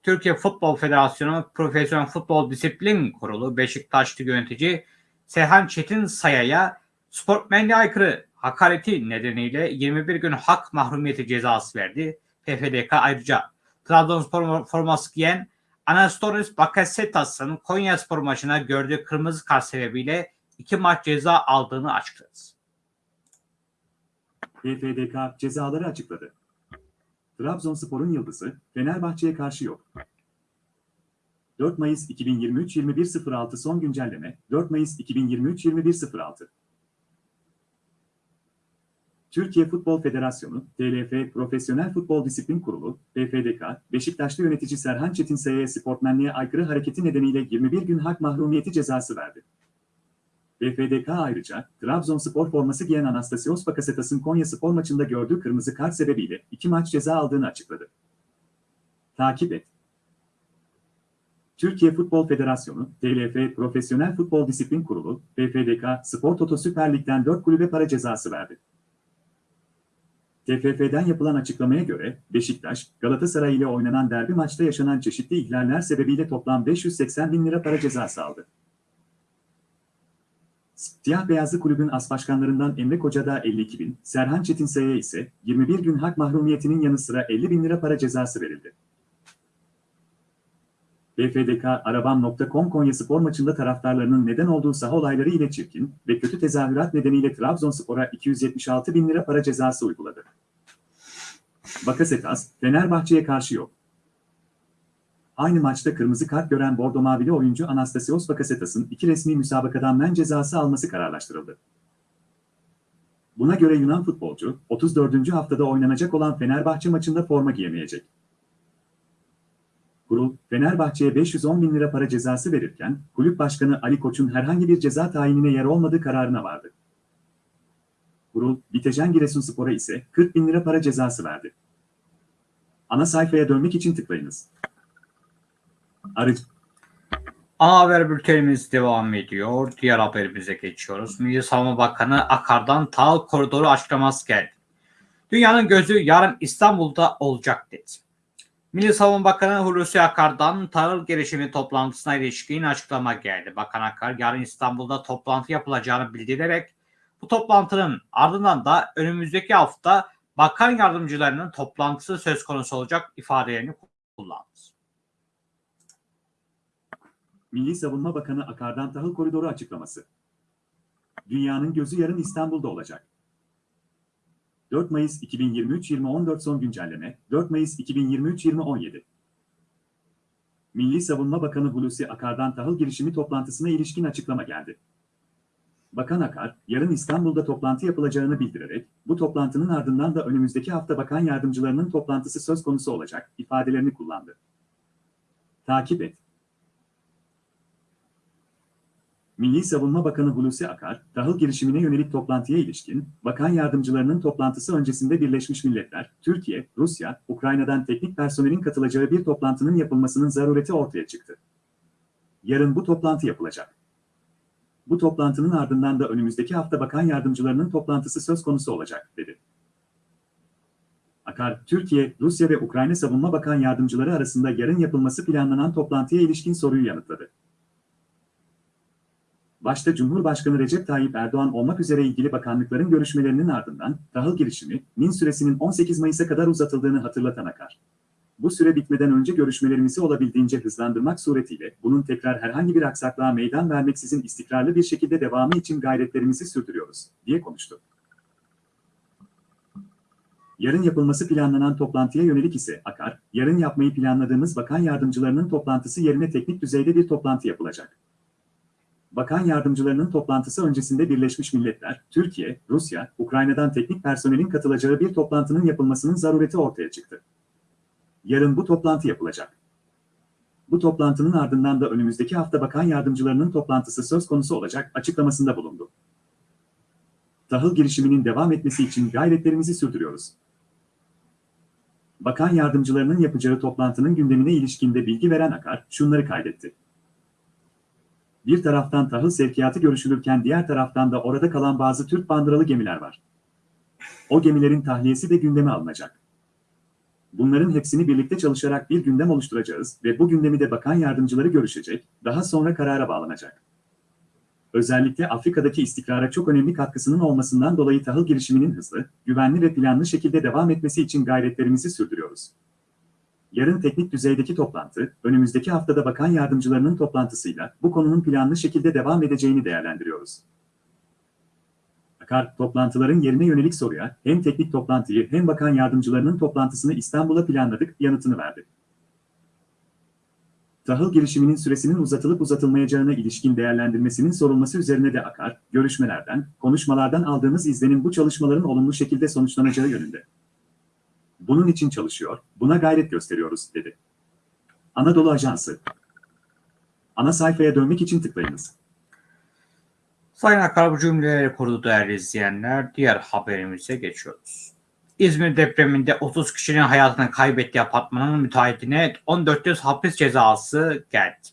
Türkiye Futbol Federasyonu Profesyonel Futbol Disiplin Kurulu Beşiktaşlı yönetici Seyhan Çetin Saya'ya sportmenliğe aykırı hakareti nedeniyle 21 gün hak mahrumiyeti cezası verdi. PFDK ayrıca Trabzonspor forması giyen Anastoris Bakasetas'ın Konya Spor maçına gördüğü kırmızı kart sebebiyle iki maç ceza aldığını açıkladı. PFDK cezaları açıkladı. Trabzonspor'un yıldızı Fenerbahçe'ye karşı yok. 4 Mayıs 2023 21.06 son güncelleme 4 Mayıs 2023 21.06 Türkiye Futbol Federasyonu, TLF Profesyonel Futbol Disiplin Kurulu, PFDK, Beşiktaşlı yönetici Serhan Çetinsaya'ya sportmenliğe aykırı hareketi nedeniyle 21 gün hak mahrumiyeti cezası verdi. BFDK ayrıca Trabzonspor forması giyen Anastasios Bakasetas'ın Konya Spor maçında gördüğü kırmızı kart sebebiyle iki maç ceza aldığını açıkladı. Takip et. Türkiye Futbol Federasyonu, TLF Profesyonel Futbol Disiplin Kurulu, BFDK, Spor Toto Süper Lig'den 4 kulübe para cezası verdi. TFF'den yapılan açıklamaya göre Beşiktaş, Galatasaray ile oynanan derbi maçta yaşanan çeşitli ihlaller sebebiyle toplam 580 bin lira para cezası aldı. Siyah Beyazlı Kulübün as başkanlarından Emre Koca'da 52 bin, Serhan Çetinsay'a ise 21 gün hak mahrumiyetinin yanı sıra 50 bin lira para cezası verildi. BFDK, Arabam.com Konya Spor maçında taraftarlarının neden olduğu saha olayları ile çirkin ve kötü tezahürat nedeniyle Trabzonspor'a 276 bin lira para cezası uyguladı. Bakasetas, Fenerbahçe'ye karşı yok. Aynı maçta kırmızı kart gören Bordo Mavili oyuncu Anastasios Bakasetas'ın iki resmi müsabakadan men cezası alması kararlaştırıldı. Buna göre Yunan futbolcu, 34. haftada oynanacak olan Fenerbahçe maçında forma giyemeyecek. Kurul, Fenerbahçe'ye 510 bin lira para cezası verirken, kulüp başkanı Ali Koç'un herhangi bir ceza tayinine yer olmadığı kararına vardı. Kurul, Bitejen Giresunspor'a ise 40 bin lira para cezası verdi. Ana sayfaya dönmek için tıklayınız. Arıcı. Ana haber bültenimiz devam ediyor. Diğer haberimize geçiyoruz. Milli Savunma Bakanı Akar'dan Tahıl Koridoru açıklaması geldi. Dünyanın gözü yarın İstanbul'da olacak dedi. Milli Savunma Bakanı Hulusi Akar'dan tahıl gelişimi toplantısına ilişkin açıklama geldi. Bakan Akar yarın İstanbul'da toplantı yapılacağını bildirerek bu toplantının ardından da önümüzdeki hafta bakan yardımcılarının toplantısı söz konusu olacak ifadelerini kullandı. Milli Savunma Bakanı Akar'dan tahıl koridoru açıklaması. Dünyanın gözü yarın İstanbul'da olacak. 4 Mayıs 2023-2014 son güncelleme, 4 Mayıs 2023-2017. Milli Savunma Bakanı Hulusi Akar'dan tahıl girişimi toplantısına ilişkin açıklama geldi. Bakan Akar, yarın İstanbul'da toplantı yapılacağını bildirerek, bu toplantının ardından da önümüzdeki hafta bakan yardımcılarının toplantısı söz konusu olacak ifadelerini kullandı. Takip et. Milli Savunma Bakanı Hulusi Akar, tahıl girişimine yönelik toplantıya ilişkin, bakan yardımcılarının toplantısı öncesinde Birleşmiş Milletler, Türkiye, Rusya, Ukrayna'dan teknik personelin katılacağı bir toplantının yapılmasının zarureti ortaya çıktı. Yarın bu toplantı yapılacak. Bu toplantının ardından da önümüzdeki hafta bakan yardımcılarının toplantısı söz konusu olacak, dedi. Akar, Türkiye, Rusya ve Ukrayna Savunma Bakan Yardımcıları arasında yarın yapılması planlanan toplantıya ilişkin soruyu yanıtladı. Başta Cumhurbaşkanı Recep Tayyip Erdoğan olmak üzere ilgili bakanlıkların görüşmelerinin ardından tahıl girişiminin süresinin 18 Mayıs'a kadar uzatıldığını hatırlatan Akar. Bu süre bitmeden önce görüşmelerimizi olabildiğince hızlandırmak suretiyle bunun tekrar herhangi bir aksaklığa meydan vermeksizin istikrarlı bir şekilde devamı için gayretlerimizi sürdürüyoruz, diye konuştu. Yarın yapılması planlanan toplantıya yönelik ise Akar, yarın yapmayı planladığımız bakan yardımcılarının toplantısı yerine teknik düzeyde bir toplantı yapılacak. Bakan yardımcılarının toplantısı öncesinde Birleşmiş Milletler, Türkiye, Rusya, Ukrayna'dan teknik personelin katılacağı bir toplantının yapılmasının zarureti ortaya çıktı. Yarın bu toplantı yapılacak. Bu toplantının ardından da önümüzdeki hafta bakan yardımcılarının toplantısı söz konusu olacak açıklamasında bulundu. Tahıl girişiminin devam etmesi için gayretlerimizi sürdürüyoruz. Bakan yardımcılarının yapacağı toplantının gündemine ilişkinde bilgi veren Akar şunları kaydetti. Bir taraftan tahıl sevkiyatı görüşülürken diğer taraftan da orada kalan bazı Türk bandıralı gemiler var. O gemilerin tahliyesi de gündeme alınacak. Bunların hepsini birlikte çalışarak bir gündem oluşturacağız ve bu gündemi de bakan yardımcıları görüşecek, daha sonra karara bağlanacak. Özellikle Afrika'daki istikrara çok önemli katkısının olmasından dolayı tahıl girişiminin hızlı, güvenli ve planlı şekilde devam etmesi için gayretlerimizi sürdürüyoruz. Yarın teknik düzeydeki toplantı, önümüzdeki haftada bakan yardımcılarının toplantısıyla bu konunun planlı şekilde devam edeceğini değerlendiriyoruz. Akar, toplantıların yerine yönelik soruya hem teknik toplantıyı hem bakan yardımcılarının toplantısını İstanbul'a planladık yanıtını verdi. Tahıl girişiminin süresinin uzatılıp uzatılmayacağına ilişkin değerlendirmesinin sorulması üzerine de Akar, görüşmelerden, konuşmalardan aldığımız izlenim bu çalışmaların olumlu şekilde sonuçlanacağı yönünde. Bunun için çalışıyor, buna gayret gösteriyoruz, dedi. Anadolu Ajansı Ana sayfaya dönmek için tıklayınız. Sayın Akar bu cümleleri kurdu değerli izleyenler. Diğer haberimize geçiyoruz. İzmir depreminde 30 kişinin hayatını kaybettiği apartmanın müteahhitine 14 yıl hapis cezası geldi.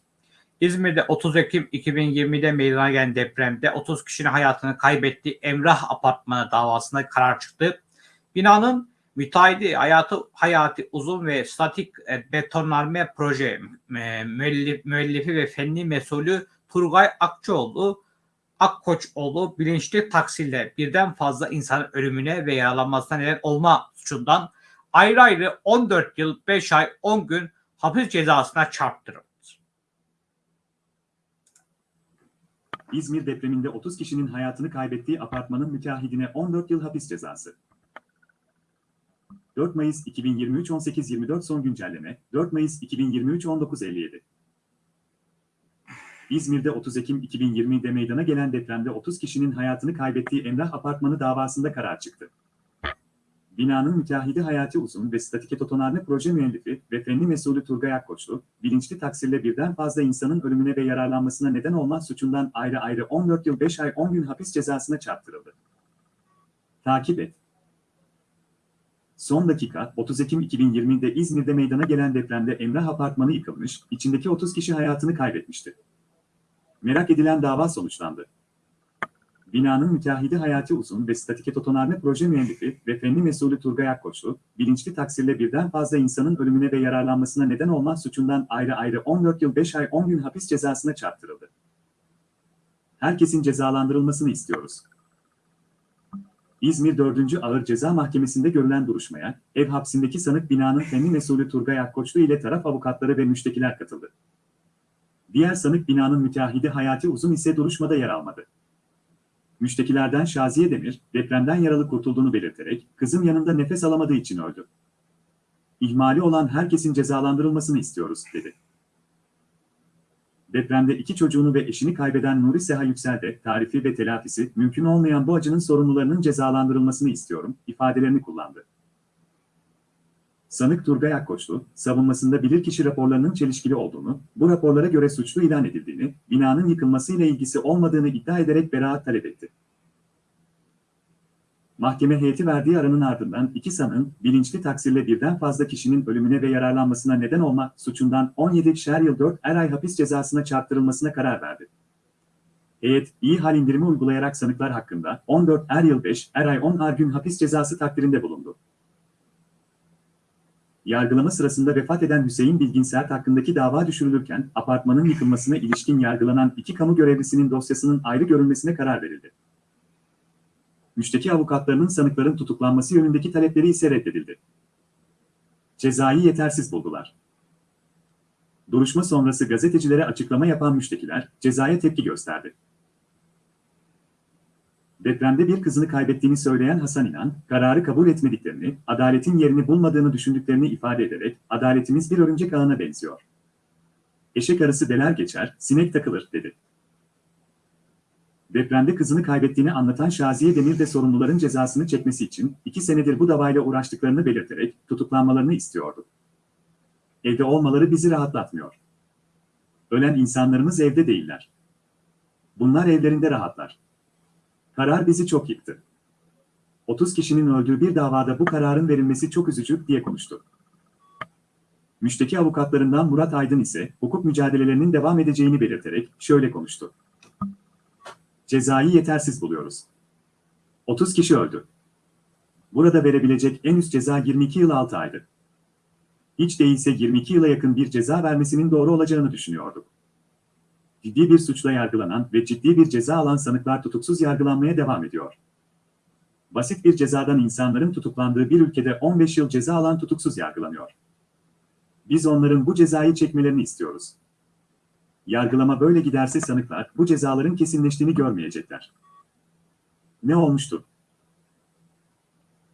İzmir'de 30 Ekim 2020'de meydana gelen depremde 30 kişinin hayatını kaybettiği Emrah Apartmanı davasında karar çıktı. Binanın müteahhidi hayatı hayati uzun ve statik e, betonarme proje e, müellif, müellifi ve fenli mesulü Turgay Akçoğlu Akkoçoğlu bilinçli taksirle birden fazla insanın ölümüne ve yaralanmasına neden olma suçundan ayrı ayrı 14 yıl 5 ay 10 gün hapis cezasına çarptırıldı. İzmir depreminde 30 kişinin hayatını kaybettiği apartmanın müteahhidine 14 yıl hapis cezası. 4 Mayıs 2023 18.24 son güncelleme, 4 Mayıs 2023 19.57. İzmir'de 30 Ekim 2020'de meydana gelen depremde 30 kişinin hayatını kaybettiği Emrah Apartmanı davasında karar çıktı. Binanın müteahhidi Hayati Uzun ve Statike Totonarne proje müellifi ve fenli mesulü Turgay Akkoçlu, bilinçli taksirle birden fazla insanın ölümüne ve yararlanmasına neden olma suçundan ayrı ayrı 14 yıl 5 ay 10 gün hapis cezasına çarptırıldı. Takip et. Son dakika, 30 Ekim 2020'de İzmir'de meydana gelen depremde Emrah Apartmanı yıkılmış, içindeki 30 kişi hayatını kaybetmişti. Merak edilen dava sonuçlandı. Binanın müteahhidi Hayati Uzun ve Statike Totonarme proje müellifi ve fenli mesulü Turgay Akkoçlu, bilinçli taksirle birden fazla insanın ölümüne ve yararlanmasına neden olma suçundan ayrı ayrı 14 yıl 5 ay 10 gün hapis cezasına çarptırıldı. Herkesin cezalandırılmasını istiyoruz. İzmir 4. Ağır Ceza Mahkemesi'nde görülen duruşmaya, ev hapsindeki sanık binanın fenli mesulü Turgay Akkoçlu ile taraf avukatları ve müştekiler katıldı. Diğer sanık binanın müteahhidi Hayati Uzun ise duruşmada yer almadı. Müştekilerden Şaziye Demir, depremden yaralı kurtulduğunu belirterek, kızım yanında nefes alamadığı için öldü. İhmali olan herkesin cezalandırılmasını istiyoruz, dedi. Depremde iki çocuğunu ve eşini kaybeden Nuri Seha Yüksel de tarifi ve telafisi mümkün olmayan bu acının sorumlularının cezalandırılmasını istiyorum, ifadelerini kullandı. Sanık Turgay Akkoçlu, savunmasında bilirkişi raporlarının çelişkili olduğunu, bu raporlara göre suçlu ilan edildiğini, binanın yıkılmasıyla ilgisi olmadığını iddia ederek beraat talep etti. Mahkeme heyeti verdiği aranın ardından iki sanığın bilinçli taksirle birden fazla kişinin ölümüne ve yararlanmasına neden olma suçundan 17 şer yıl 4 er ay hapis cezasına çarptırılmasına karar verdi. Heyet, iyi hal indirimi uygulayarak sanıklar hakkında 14 er yıl 5 er ay 10 ar gün hapis cezası takdirinde bulundu. Yargılama sırasında vefat eden Hüseyin Bilgin Sert hakkındaki dava düşürülürken apartmanın yıkılmasına ilişkin yargılanan iki kamu görevlisinin dosyasının ayrı görülmesine karar verildi. Müşteki avukatlarının sanıkların tutuklanması yönündeki talepleri ise reddedildi. Cezayı yetersiz buldular. Duruşma sonrası gazetecilere açıklama yapan müştekiler cezaya tepki gösterdi. Depremde bir kızını kaybettiğini söyleyen Hasan İnan, kararı kabul etmediklerini, adaletin yerini bulmadığını düşündüklerini ifade ederek, adaletimiz bir örümcek ağına benziyor. Eşek arısı deler geçer, sinek takılır, dedi. Depremde kızını kaybettiğini anlatan Şaziye Demir de sorumluların cezasını çekmesi için iki senedir bu davayla uğraştıklarını belirterek tutuklanmalarını istiyordu. Evde olmaları bizi rahatlatmıyor. Ölen insanlarımız evde değiller. Bunlar evlerinde rahatlar. Karar bizi çok yıktı. 30 kişinin öldüğü bir davada bu kararın verilmesi çok üzücü diye konuştu. Müşteki avukatlarından Murat Aydın ise hukuk mücadelelerinin devam edeceğini belirterek şöyle konuştu. Cezayı yetersiz buluyoruz. 30 kişi öldü. Burada verebilecek en üst ceza 22 yıl 6 aydı. Hiç değilse 22 yıla yakın bir ceza vermesinin doğru olacağını düşünüyorduk ciddi bir suçla yargılanan ve ciddi bir ceza alan sanıklar tutuksuz yargılanmaya devam ediyor. Basit bir cezadan insanların tutuklandığı bir ülkede 15 yıl ceza alan tutuksuz yargılanıyor. Biz onların bu cezayı çekmelerini istiyoruz. Yargılama böyle giderse sanıklar bu cezaların kesinleştiğini görmeyecekler. Ne olmuştu?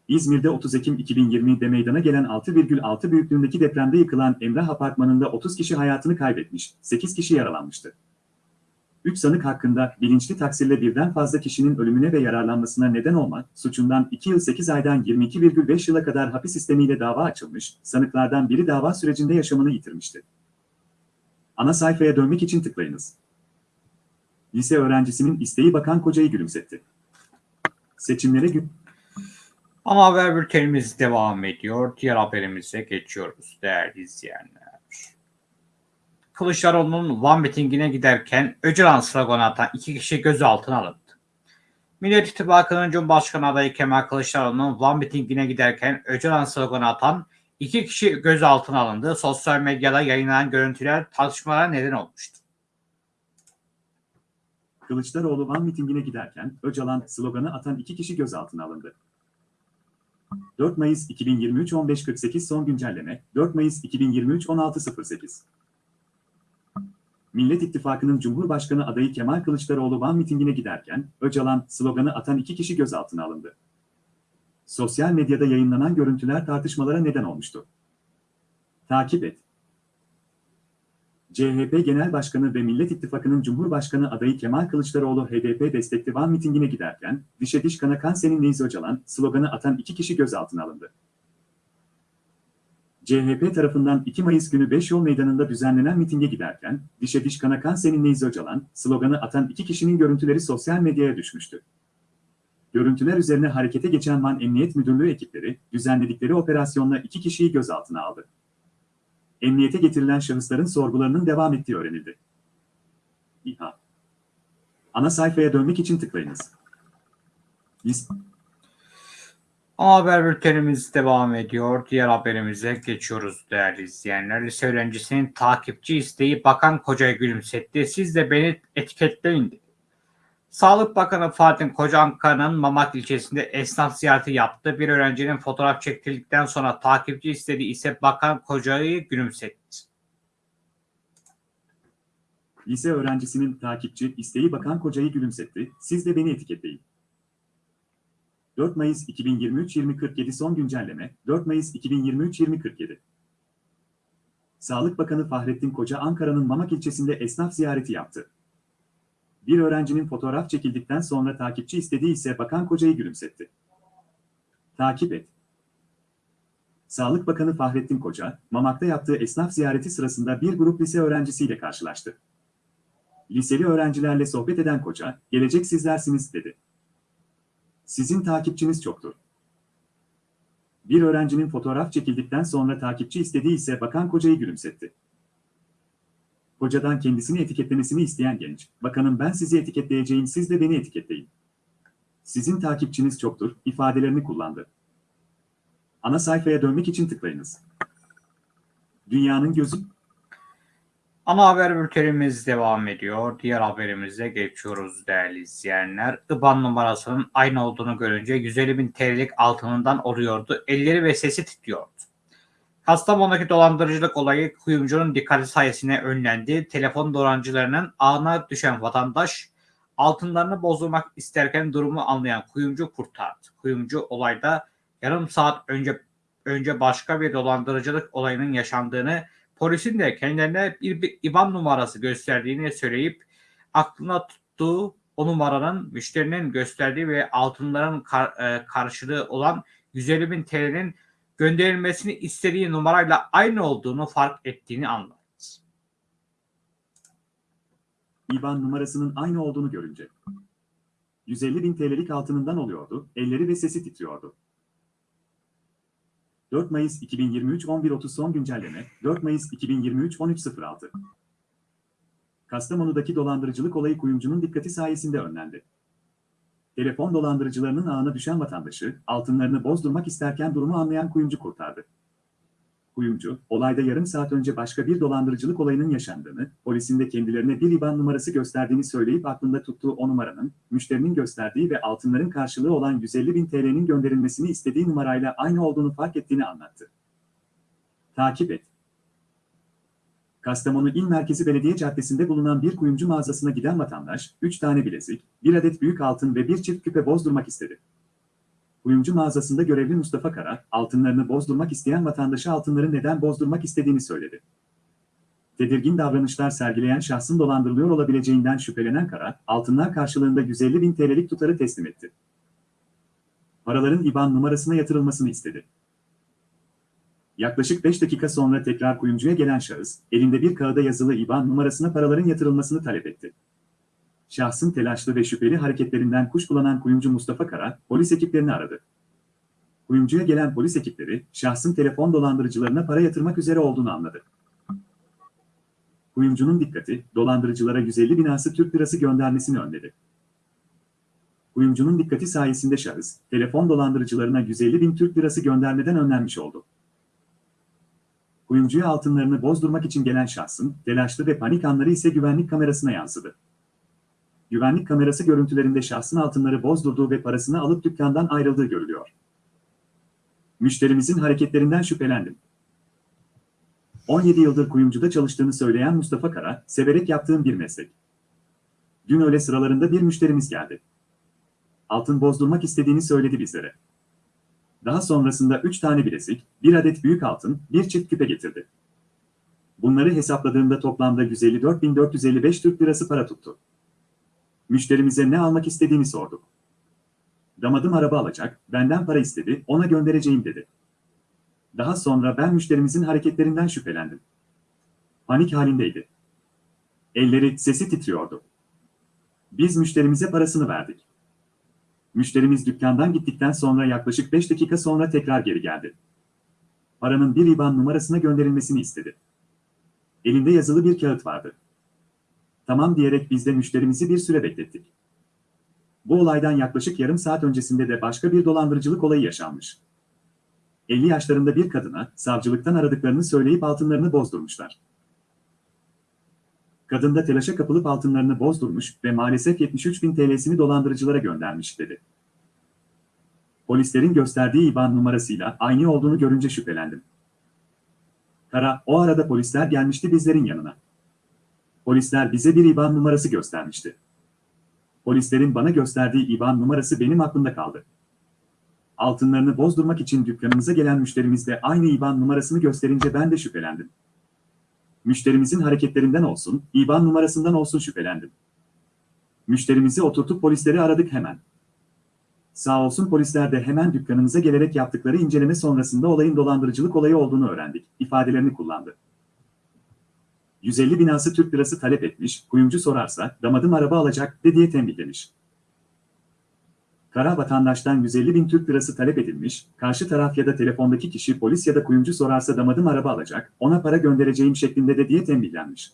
İzmir'de 30 Ekim 2020'de meydana gelen 6,6 büyüklüğündeki depremde yıkılan Emrah Apartmanı'nda 30 kişi hayatını kaybetmiş, 8 kişi yaralanmıştı. 3 sanık hakkında bilinçli taksirle birden fazla kişinin ölümüne ve yararlanmasına neden olmak suçundan 2 yıl 8 aydan 22,5 yıla kadar hapis sistemiyle dava açılmış, sanıklardan biri dava sürecinde yaşamını yitirmişti. Ana sayfaya dönmek için tıklayınız. Lise öğrencisinin isteği bakan kocayı gülümsetti. Seçimlere gün... Ama haber bültenimiz devam ediyor. Diğer haberimize geçiyoruz değerli izleyenler. Kılıçdaroğlu'nun Van mitingine giderken Öcalan sloganı atan iki kişi gözaltına alındı. Millet İttifakı'nın Cumhurbaşkanı adayı Kemal Kılıçdaroğlu'nun Van mitingine giderken Öcalan sloganı atan iki kişi gözaltına alındı. Sosyal medyada yayınlanan görüntüler tartışmalara neden olmuştu. Kılıçdaroğlu Van mitingine giderken Öcalan sloganı atan iki kişi gözaltına alındı. 4 Mayıs 2023 15.48 son güncelleme 4 Mayıs 2023 16.08 Millet İttifakı'nın Cumhurbaşkanı adayı Kemal Kılıçdaroğlu Van mitingine giderken Öcalan sloganı atan iki kişi gözaltına alındı. Sosyal medyada yayınlanan görüntüler tartışmalara neden olmuştu. Takip et. CHP Genel Başkanı ve Millet İttifakı'nın Cumhurbaşkanı adayı Kemal Kılıçdaroğlu HDP destekli Van mitingine giderken, dişe diş kana kan senin neyiz Öcalan sloganı atan iki kişi gözaltına alındı. CHP tarafından 2 Mayıs günü 5 yol meydanında düzenlenen mitinge giderken, dişe diş kana kan senin neyiz Öcalan sloganı atan iki kişinin görüntüleri sosyal medyaya düşmüştü. Görüntüler üzerine harekete geçen Van Emniyet Müdürlüğü ekipleri, düzenledikleri operasyonla iki kişiyi gözaltına aldı emniyete getirilen şahısların sorgularının devam ettiği öğrenildi. İHA Ana sayfaya dönmek için tıklayınız. List Haber bültenimiz devam ediyor. Diğer haberimize geçiyoruz değerli izleyenler. Lise öğrencisinin takipçi isteği bakan kocaya gülümsetti. Siz de beni etiketleyin dedi. Sağlık Bakanı Fatih Koca Ankara'nın Mamak ilçesinde esnaf ziyareti yaptı. Bir öğrencinin fotoğraf çektirdikten sonra takipçi istediği ise Bakan Koca'yı gülümsetti. Lise öğrencisinin takipçi isteği Bakan Koca'yı gülümsetti. Siz de beni etiketleyin. 4 Mayıs 2023 2047 son güncelleme 4 Mayıs 2023 2047 Sağlık Bakanı Fahrettin Koca Ankara'nın Mamak ilçesinde esnaf ziyareti yaptı. Bir öğrencinin fotoğraf çekildikten sonra takipçi istediği ise bakan kocayı gülümsetti. Takip et. Sağlık Bakanı Fahrettin Koca, Mamak'ta yaptığı esnaf ziyareti sırasında bir grup lise öğrencisiyle karşılaştı. Liseli öğrencilerle sohbet eden Koca, gelecek sizlersiniz dedi. Sizin takipçiniz çoktur. Bir öğrencinin fotoğraf çekildikten sonra takipçi istediği ise bakan kocayı gülümsetti. Kocadan kendisini etiketlemesini isteyen genç, bakanım ben sizi etiketleyeceğim siz de beni etiketleyin. Sizin takipçiniz çoktur, ifadelerini kullandı. Ana sayfaya dönmek için tıklayınız. Dünyanın gözü Ana haber bültenimiz devam ediyor. Diğer haberimize geçiyoruz değerli izleyenler. IBAN numarasının aynı olduğunu görünce 150 bin TL'lik altınından oluyordu. Elleri ve sesi titriyordu. Kastamonu'daki dolandırıcılık olayı kuyumcunun dikkati sayesinde önlendi. Telefon dolandırıcılarının ağına düşen vatandaş altınlarını bozdurmak isterken durumu anlayan kuyumcu kurtardı. Kuyumcu olayda yarım saat önce önce başka bir dolandırıcılık olayının yaşandığını polisin de kendilerine bir, bir IBAN numarası gösterdiğini söyleyip aklına tuttuğu o numaranın müşterinin gösterdiği ve altınların kar- e, karşılığı olan 150 bin TL'nin gönderilmesini istediği numarayla aynı olduğunu fark ettiğini anladı. IBAN numarasının aynı olduğunu görünce. 150 bin TL'lik altınından oluyordu, elleri ve sesi titriyordu. 4 Mayıs 2023 11.30 son güncelleme, 4 Mayıs 2023 13.06. Kastamonu'daki dolandırıcılık olayı kuyumcunun dikkati sayesinde önlendi. Telefon dolandırıcılarının ağına düşen vatandaşı, altınlarını bozdurmak isterken durumu anlayan kuyumcu kurtardı. Kuyumcu, olayda yarım saat önce başka bir dolandırıcılık olayının yaşandığını, polisin de kendilerine bir IBAN numarası gösterdiğini söyleyip aklında tuttuğu o numaranın, müşterinin gösterdiği ve altınların karşılığı olan 150 bin TL'nin gönderilmesini istediği numarayla aynı olduğunu fark ettiğini anlattı. Takip et. Kastamonu İl Merkezi Belediye Caddesi'nde bulunan bir kuyumcu mağazasına giden vatandaş, 3 tane bilezik, 1 adet büyük altın ve bir çift küpe bozdurmak istedi. Kuyumcu mağazasında görevli Mustafa Kara, altınlarını bozdurmak isteyen vatandaşa altınları neden bozdurmak istediğini söyledi. Tedirgin davranışlar sergileyen şahsın dolandırılıyor olabileceğinden şüphelenen Kara, altınlar karşılığında 150 bin TL'lik tutarı teslim etti. Paraların IBAN numarasına yatırılmasını istedi. Yaklaşık 5 dakika sonra tekrar kuyumcuya gelen şahıs, elinde bir kağıda yazılı IBAN numarasına paraların yatırılmasını talep etti. Şahsın telaşlı ve şüpheli hareketlerinden kuşkulanan kuyumcu Mustafa Kara, polis ekiplerini aradı. Kuyumcuya gelen polis ekipleri, şahsın telefon dolandırıcılarına para yatırmak üzere olduğunu anladı. Kuyumcunun dikkati, dolandırıcılara 150 binası Türk lirası göndermesini önledi. Kuyumcunun dikkati sayesinde şahıs, telefon dolandırıcılarına 150 bin Türk lirası göndermeden önlenmiş oldu. Kuyumcuya altınlarını bozdurmak için gelen şahsın, telaşlı ve panik anları ise güvenlik kamerasına yansıdı. Güvenlik kamerası görüntülerinde şahsın altınları bozdurduğu ve parasını alıp dükkandan ayrıldığı görülüyor. Müşterimizin hareketlerinden şüphelendim. 17 yıldır kuyumcuda çalıştığını söyleyen Mustafa Kara, severek yaptığım bir meslek. Dün öğle sıralarında bir müşterimiz geldi. Altın bozdurmak istediğini söyledi bizlere. Daha sonrasında 3 tane bilezik, 1 adet büyük altın, bir çift küpe getirdi. Bunları hesapladığımda toplamda 154.455 Türk lirası para tuttu. Müşterimize ne almak istediğini sorduk. Damadım araba alacak, benden para istedi, ona göndereceğim dedi. Daha sonra ben müşterimizin hareketlerinden şüphelendim. Panik halindeydi. Elleri, sesi titriyordu. Biz müşterimize parasını verdik. Müşterimiz dükkandan gittikten sonra yaklaşık 5 dakika sonra tekrar geri geldi. Paranın bir IBAN numarasına gönderilmesini istedi. Elinde yazılı bir kağıt vardı. Tamam diyerek biz de müşterimizi bir süre beklettik. Bu olaydan yaklaşık yarım saat öncesinde de başka bir dolandırıcılık olayı yaşanmış. 50 yaşlarında bir kadına savcılıktan aradıklarını söyleyip altınlarını bozdurmuşlar. Kadın da telaşa kapılıp altınlarını bozdurmuş ve maalesef 73 bin TL'sini dolandırıcılara göndermiş dedi. Polislerin gösterdiği IBAN numarasıyla aynı olduğunu görünce şüphelendim. Kara, o arada polisler gelmişti bizlerin yanına. Polisler bize bir IBAN numarası göstermişti. Polislerin bana gösterdiği IBAN numarası benim aklımda kaldı. Altınlarını bozdurmak için dükkanımıza gelen müşterimiz de aynı IBAN numarasını gösterince ben de şüphelendim. Müşterimizin hareketlerinden olsun, IBAN numarasından olsun şüphelendim. Müşterimizi oturtup polisleri aradık hemen. Sağ olsun polisler de hemen dükkanımıza gelerek yaptıkları inceleme sonrasında olayın dolandırıcılık olayı olduğunu öğrendik, ifadelerini kullandı. 150 binası Türk lirası talep etmiş, kuyumcu sorarsa, damadım araba alacak, de diye tembihlemiş. Kara vatandaştan 150 bin Türk lirası talep edilmiş, karşı taraf ya da telefondaki kişi polis ya da kuyumcu sorarsa damadım araba alacak, ona para göndereceğim şeklinde de diye tembihlenmiş.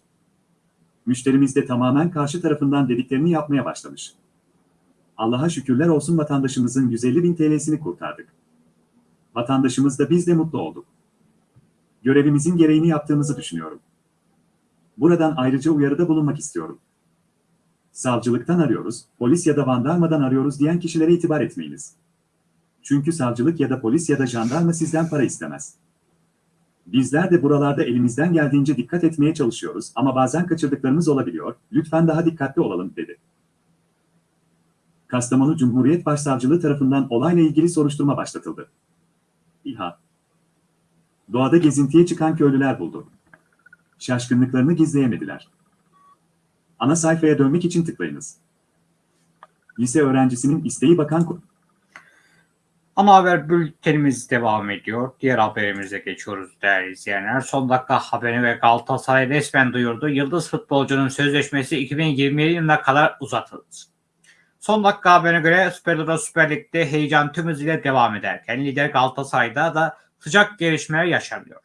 Müşterimiz de tamamen karşı tarafından dediklerini yapmaya başlamış. Allah'a şükürler olsun vatandaşımızın 150 bin TL'sini kurtardık. Vatandaşımız da biz de mutlu olduk. Görevimizin gereğini yaptığımızı düşünüyorum. Buradan ayrıca uyarıda bulunmak istiyorum. Savcılıktan arıyoruz, polis ya da jandarmadan arıyoruz diyen kişilere itibar etmeyiniz. Çünkü savcılık ya da polis ya da jandarma sizden para istemez. Bizler de buralarda elimizden geldiğince dikkat etmeye çalışıyoruz ama bazen kaçırdıklarımız olabiliyor, lütfen daha dikkatli olalım, dedi. Kastamonu Cumhuriyet Başsavcılığı tarafından olayla ilgili soruşturma başlatıldı. İHA Doğada gezintiye çıkan köylüler buldu. Şaşkınlıklarını gizleyemediler. Ana sayfaya dönmek için tıklayınız. Lise öğrencisinin isteği bakan... Ana haber bültenimiz devam ediyor. Diğer haberimize geçiyoruz değerli izleyenler. Son dakika haberi ve Galatasaray resmen duyurdu. Yıldız futbolcunun sözleşmesi 2027 yılına kadar uzatıldı. Son dakika haberine göre Süper Lig'de Süper Lig'de heyecan tüm hızıyla devam ederken lider Galatasaray'da da sıcak gelişmeler yaşanıyor.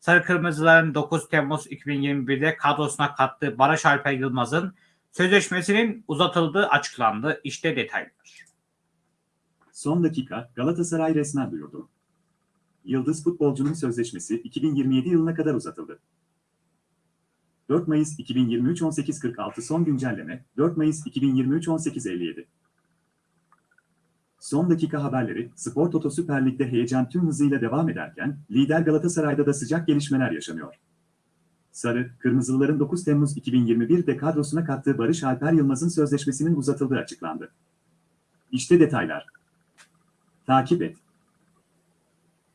Sarı Kırmızıların 9 Temmuz 2021'de kadrosuna kattığı Barış Alper Yılmaz'ın sözleşmesinin uzatıldığı açıklandı. İşte detaylar. Son dakika Galatasaray resmen duyurdu. Yıldız futbolcunun sözleşmesi 2027 yılına kadar uzatıldı. 4 Mayıs 2023 18.46 son güncelleme 4 Mayıs 2023 18.57 Son dakika haberleri, Spor Toto Süper Lig'de heyecan tüm hızıyla devam ederken, lider Galatasaray'da da sıcak gelişmeler yaşanıyor. Sarı, Kırmızılıların 9 Temmuz 2021'de kadrosuna kattığı Barış Alper Yılmaz'ın sözleşmesinin uzatıldığı açıklandı. İşte detaylar. Takip et.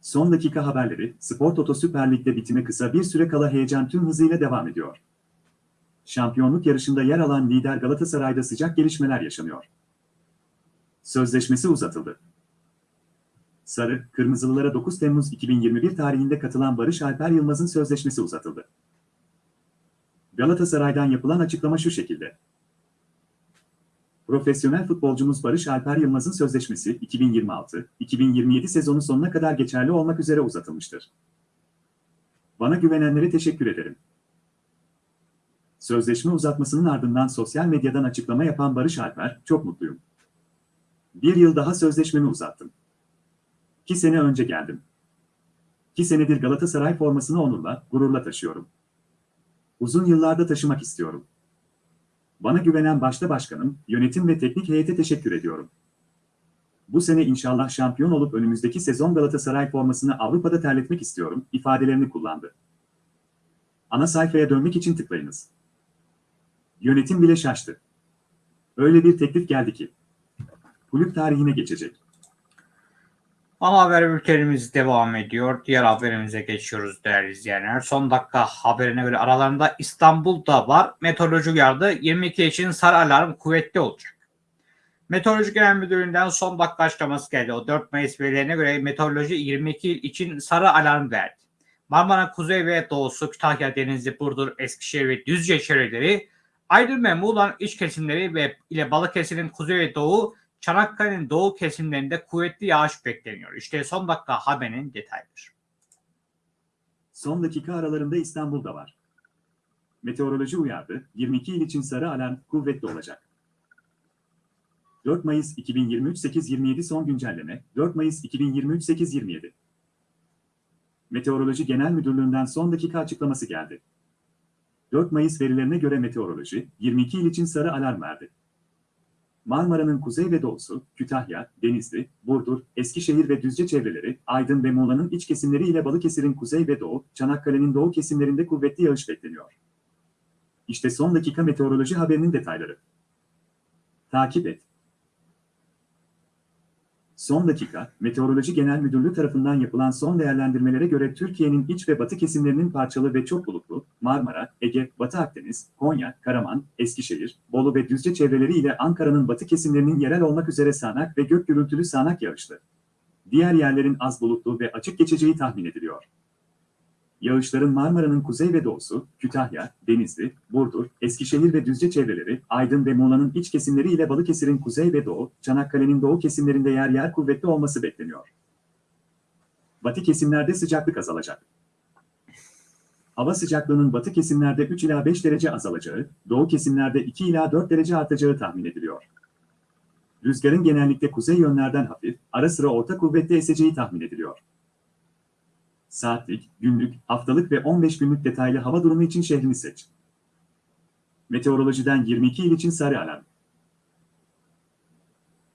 Son dakika haberleri, Spor Toto Süper Lig'de bitime kısa bir süre kala heyecan tüm hızıyla devam ediyor. Şampiyonluk yarışında yer alan lider Galatasaray'da sıcak gelişmeler yaşanıyor. Sözleşmesi uzatıldı. Sarı, Kırmızılılara 9 Temmuz 2021 tarihinde katılan Barış Alper Yılmaz'ın sözleşmesi uzatıldı. Galatasaray'dan yapılan açıklama şu şekilde. Profesyonel futbolcumuz Barış Alper Yılmaz'ın sözleşmesi 2026-2027 sezonu sonuna kadar geçerli olmak üzere uzatılmıştır. Bana güvenenlere teşekkür ederim. Sözleşme uzatmasının ardından sosyal medyadan açıklama yapan Barış Alper, çok mutluyum. Bir yıl daha sözleşmemi uzattım. İki sene önce geldim. İki senedir Galatasaray formasını onurla, gururla taşıyorum. Uzun yıllarda taşımak istiyorum. Bana güvenen başta başkanım, yönetim ve teknik heyete teşekkür ediyorum. Bu sene inşallah şampiyon olup önümüzdeki sezon Galatasaray formasını Avrupa'da terletmek istiyorum, ifadelerini kullandı. Ana sayfaya dönmek için tıklayınız. Yönetim bile şaştı. Öyle bir teklif geldi ki. Kulüp tarihine geçecek. Ana haber bültenimiz devam ediyor. Diğer haberimize geçiyoruz değerli izleyenler. Son dakika haberine göre aralarında İstanbul'da var. Meteoroloji uyardı. 22 için sarı alarm kuvvetli olacak. Meteoroloji Genel Müdürlüğü'nden son dakika açıklaması geldi. O 4 Mayıs verilerine göre meteoroloji 22 il için sarı alarm verdi. Marmara Kuzey ve Doğusu, Kütahya, Denizli, Burdur, Eskişehir ve Düzce çevreleri, Aydın ve Muğla'nın iç kesimleri ve ile Balıkesir'in kuzey ve doğu, Çanakkale'nin doğu kesimlerinde kuvvetli yağış bekleniyor. İşte son dakika haberinin detayları. Son dakika aralarında İstanbul'da var. Meteoroloji uyardı, 22 il için sarı alarm kuvvetli olacak. 4 Mayıs 2023 8.27 son güncelleme, 4 Mayıs 2023 8.27 Meteoroloji Genel Müdürlüğü'nden son dakika açıklaması geldi. 4 Mayıs verilerine göre meteoroloji, 22 il için sarı alarm verdi. Marmara'nın kuzey ve doğusu, Kütahya, Denizli, Burdur, Eskişehir ve Düzce çevreleri, Aydın ve Muğla'nın iç kesimleri ile Balıkesir'in kuzey ve doğu, Çanakkale'nin doğu kesimlerinde kuvvetli yağış bekleniyor. İşte son dakika meteoroloji haberinin detayları. Takip et. Son dakika, Meteoroloji Genel Müdürlüğü tarafından yapılan son değerlendirmelere göre Türkiye'nin iç ve batı kesimlerinin parçalı ve çok bulutlu, Marmara, Ege, Batı Akdeniz, Konya, Karaman, Eskişehir, Bolu ve Düzce çevreleri ile Ankara'nın batı kesimlerinin yerel olmak üzere sağanak ve gök gürültülü sağanak yağışlı. Diğer yerlerin az bulutlu ve açık geçeceği tahmin ediliyor. Yağışların Marmara'nın kuzey ve doğusu, Kütahya, Denizli, Burdur, Eskişehir ve Düzce çevreleri, Aydın ve Muğla'nın iç kesimleri ile Balıkesir'in kuzey ve doğu, Çanakkale'nin doğu kesimlerinde yer yer kuvvetli olması bekleniyor. Batı kesimlerde sıcaklık azalacak. Hava sıcaklığının batı kesimlerde 3 ila 5 derece azalacağı, doğu kesimlerde 2 ila 4 derece artacağı tahmin ediliyor. Rüzgarın genellikle kuzey yönlerden hafif, ara sıra orta kuvvetli eseceği tahmin ediliyor. Saatlik, günlük, haftalık ve 15 günlük detaylı hava durumu için şehrini seç. Meteorolojiden 22 il için sarı alarm.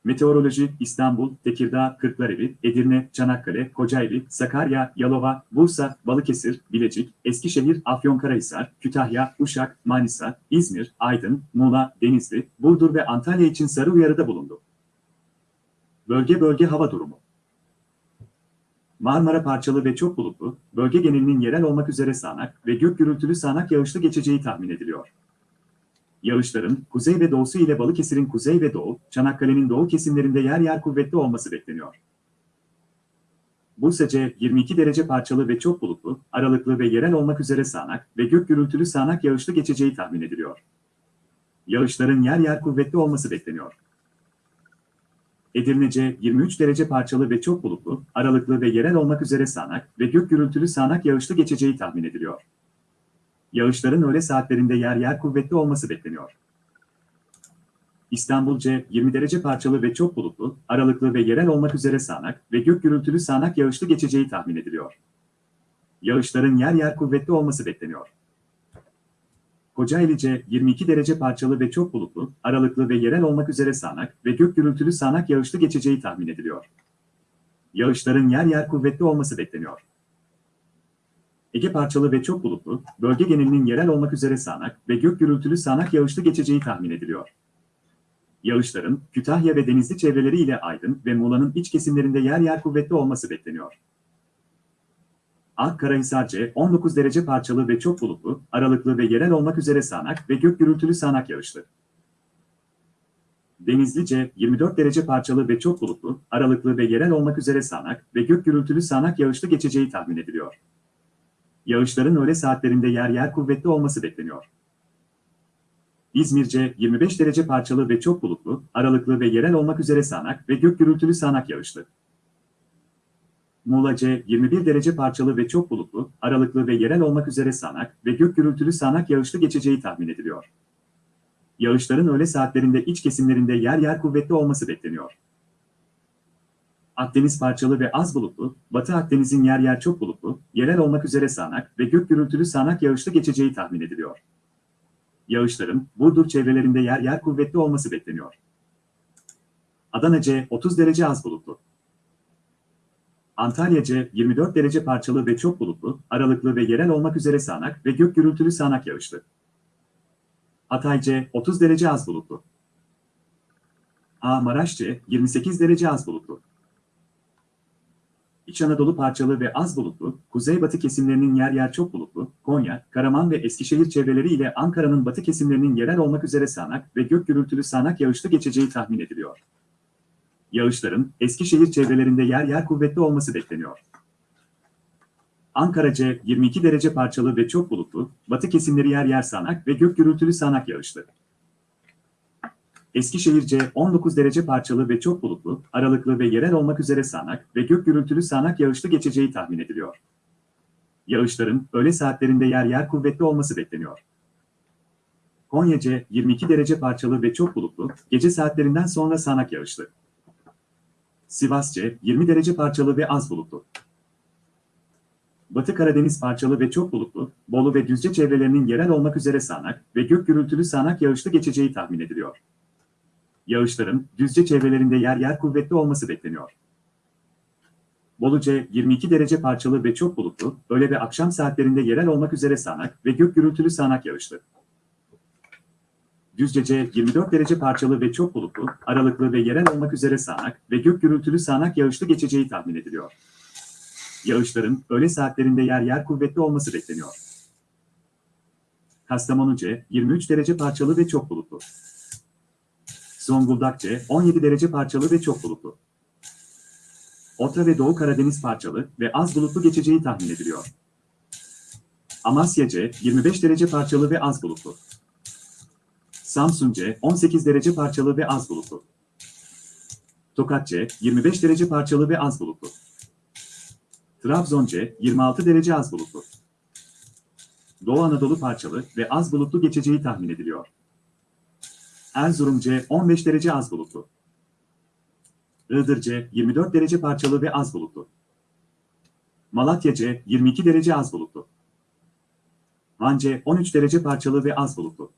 Meteoroloji İstanbul, Tekirdağ, Kırklareli, Edirne, Çanakkale, Kocaeli, Sakarya, Yalova, Bursa, Balıkesir, Bilecik, Eskişehir, Afyonkarahisar, Kütahya, Uşak, Manisa, İzmir, Aydın, Muğla, Denizli, Burdur ve Antalya için sarı uyarıda bulundu. Bölge bölge hava durumu. Marmara parçalı ve çok bulutlu, bölge genelinin yerel olmak üzere sağanak ve gök gürültülü sağanak yağışlı geçeceği tahmin ediliyor. Yağışların kuzey ve doğusu ile Balıkesir'in kuzey ve doğu, Çanakkale'nin doğu kesimlerinde yer yer kuvvetli olması bekleniyor. Bursa'ca 22 derece parçalı ve çok bulutlu, aralıklı ve yerel olmak üzere sağanak ve gök gürültülü sağanak yağışlı geçeceği tahmin ediliyor. Yağışların yer yer kuvvetli olması bekleniyor. Edirnece 23 derece parçalı ve çok bulutlu, aralıklı ve yerel olmak üzere sağanak ve gök gürültülü sağanak yağışlı geçeceği tahmin ediliyor. Yağışların öğle saatlerinde yer yer kuvvetli olması bekleniyor. İstanbulca 20 derece parçalı ve çok bulutlu, aralıklı ve yerel olmak üzere sağanak ve gök gürültülü sağanak yağışlı geçeceği tahmin ediliyor. Yağışların yer yer kuvvetli olması bekleniyor. Kocaeli'ce 22 derece parçalı ve çok bulutlu, aralıklı ve yerel olmak üzere sağanak ve gök gürültülü sağanak yağışlı geçeceği tahmin ediliyor. Yağışların yer yer kuvvetli olması bekleniyor. Ege parçalı ve çok bulutlu, bölge genelinin yerel olmak üzere sağanak ve gök gürültülü sağanak yağışlı geçeceği tahmin ediliyor. Yağışların Kütahya ve Denizli çevreleri ile Aydın ve Muğla'nın iç kesimlerinde yer yer kuvvetli olması bekleniyor. Akkarahisarce 19 derece parçalı ve çok bulutlu, aralıklı ve yerel olmak üzere sağanak ve gök gürültülü sağanak yağışlı. Denizlice 24 derece parçalı ve çok bulutlu, aralıklı ve yerel olmak üzere sağanak ve gök gürültülü sağanak yağışlı geçeceği tahmin ediliyor. Yağışların öğle saatlerinde yer yer kuvvetli olması bekleniyor. İzmirce 25 derece parçalı ve çok bulutlu, aralıklı ve yerel olmak üzere sağanak ve gök gürültülü sağanak yağışlı. Muğla'ca 21 derece parçalı ve çok bulutlu, aralıklı ve yerel olmak üzere sağanak ve gök gürültülü sağanak yağışlı geçeceği tahmin ediliyor. Yağışların öğle saatlerinde iç kesimlerinde yer yer kuvvetli olması bekleniyor. Akdeniz parçalı ve az bulutlu, Batı Akdeniz'in yer yer çok bulutlu, yerel olmak üzere sağanak ve gök gürültülü sağanak yağışlı geçeceği tahmin ediliyor. Yağışların Burdur çevrelerinde yer yer kuvvetli olması bekleniyor. Adanaca 30 derece az bulutlu. Antalyaca 24 derece parçalı ve çok bulutlu, aralıklı ve yerel olmak üzere sağanak ve gök gürültülü sağanak yağışlı. Hatayca 30 derece az bulutlu. A Maraşça 28 derece az bulutlu. İç Anadolu parçalı ve az bulutlu, kuzeybatı kesimlerinin yer yer çok bulutlu, Konya, Karaman ve Eskişehir çevreleri ile Ankara'nın batı kesimlerinin yerel olmak üzere sağanak ve gök gürültülü sağanak yağışlı geçeceği tahmin ediliyor. Yağışların Eskişehir çevrelerinde yer yer kuvvetli olması bekleniyor. Ankaraca 22 derece parçalı ve çok bulutlu, batı kesimleri yer yer sağanak ve gök gürültülü sağanak yağışlı. Eskişehirce 19 derece parçalı ve çok bulutlu, aralıklı ve yerel olmak üzere sağanak ve gök gürültülü sağanak yağışlı geçeceği tahmin ediliyor. Yağışların öğle saatlerinde yer yer kuvvetli olması bekleniyor. Konyaca 22 derece parçalı ve çok bulutlu, gece saatlerinden sonra sağanak yağışlı. Sivasça 20 derece parçalı ve az bulutlu. Batı Karadeniz parçalı ve çok bulutlu, Bolu ve Düzce çevrelerinin yerel olmak üzere sağanak ve gök gürültülü sağanak yağışlı geçeceği tahmin ediliyor. Yağışların Düzce çevrelerinde yer yer kuvvetli olması bekleniyor. Boluca 22 derece parçalı ve çok bulutlu, öğle ve akşam saatlerinde yerel olmak üzere sağanak ve gök gürültülü sağanak yağışlı. Düzcece 24 derece parçalı ve çok bulutlu, aralıklı ve yerel olmak üzere sağanak ve gök gürültülü sağanak yağışlı geçeceği tahmin ediliyor. Yağışların öğle saatlerinde yer yer kuvvetli olması bekleniyor. Kastamonuca 23 derece parçalı ve çok bulutlu. Zonguldakça 17 derece parçalı ve çok bulutlu. Orta ve Doğu Karadeniz parçalı ve az bulutlu geçeceği tahmin ediliyor. Amasyaca 25 derece parçalı ve az bulutlu. Samsunca 18 derece parçalı ve az bulutlu. Tokatça 25 derece parçalı ve az bulutlu. Trabzonca 26 derece az bulutlu. Doğu Anadolu parçalı ve az bulutlu geçeceği tahmin ediliyor. Erzurumca 15 derece az bulutlu. Iğdırca 24 derece parçalı ve az bulutlu. Malatya C 22 derece az bulutlu. Van C 13 derece parçalı ve az bulutlu.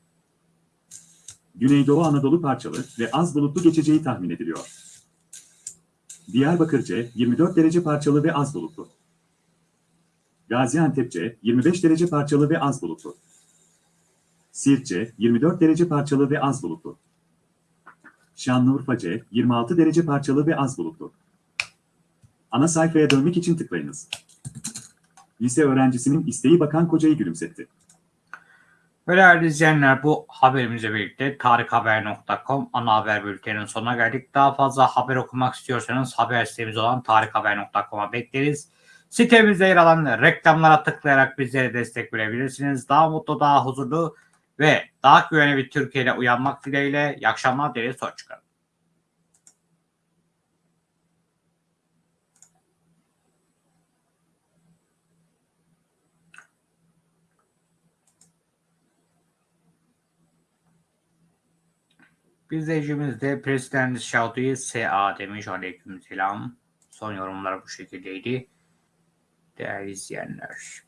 Güneydoğu Anadolu parçalı ve az bulutlu geçeceği tahmin ediliyor. Diyarbakır C 24 derece parçalı ve az bulutlu. Gaziantep C 25 derece parçalı ve az bulutlu. Siirt C 24 derece parçalı ve az bulutlu. Şanlıurfa C 26 derece parçalı ve az bulutlu. Ana sayfaya dönmek için tıklayınız. Lise öğrencisinin isteği bakan kocayı gülümsetti. Ve izleyenler bu haberimizle birlikte tarikhaber.com ana haber bülteninin sonuna geldik. Daha fazla haber okumak istiyorsanız haber sitemiz olan tarikhaber.com'a bekleriz. Sitemizde yer alan reklamlara tıklayarak bizlere destek verebilirsiniz. Daha mutlu, daha huzurlu ve daha güvenli bir Türkiye uyanmak dileğiyle. İyi akşamlar dileriz. Hoşçakalın. Bir izleyicimiz de President Şaudi SA demiş. Aleyküm selam. Son yorumlar bu şekildeydi. Değerli izleyenler.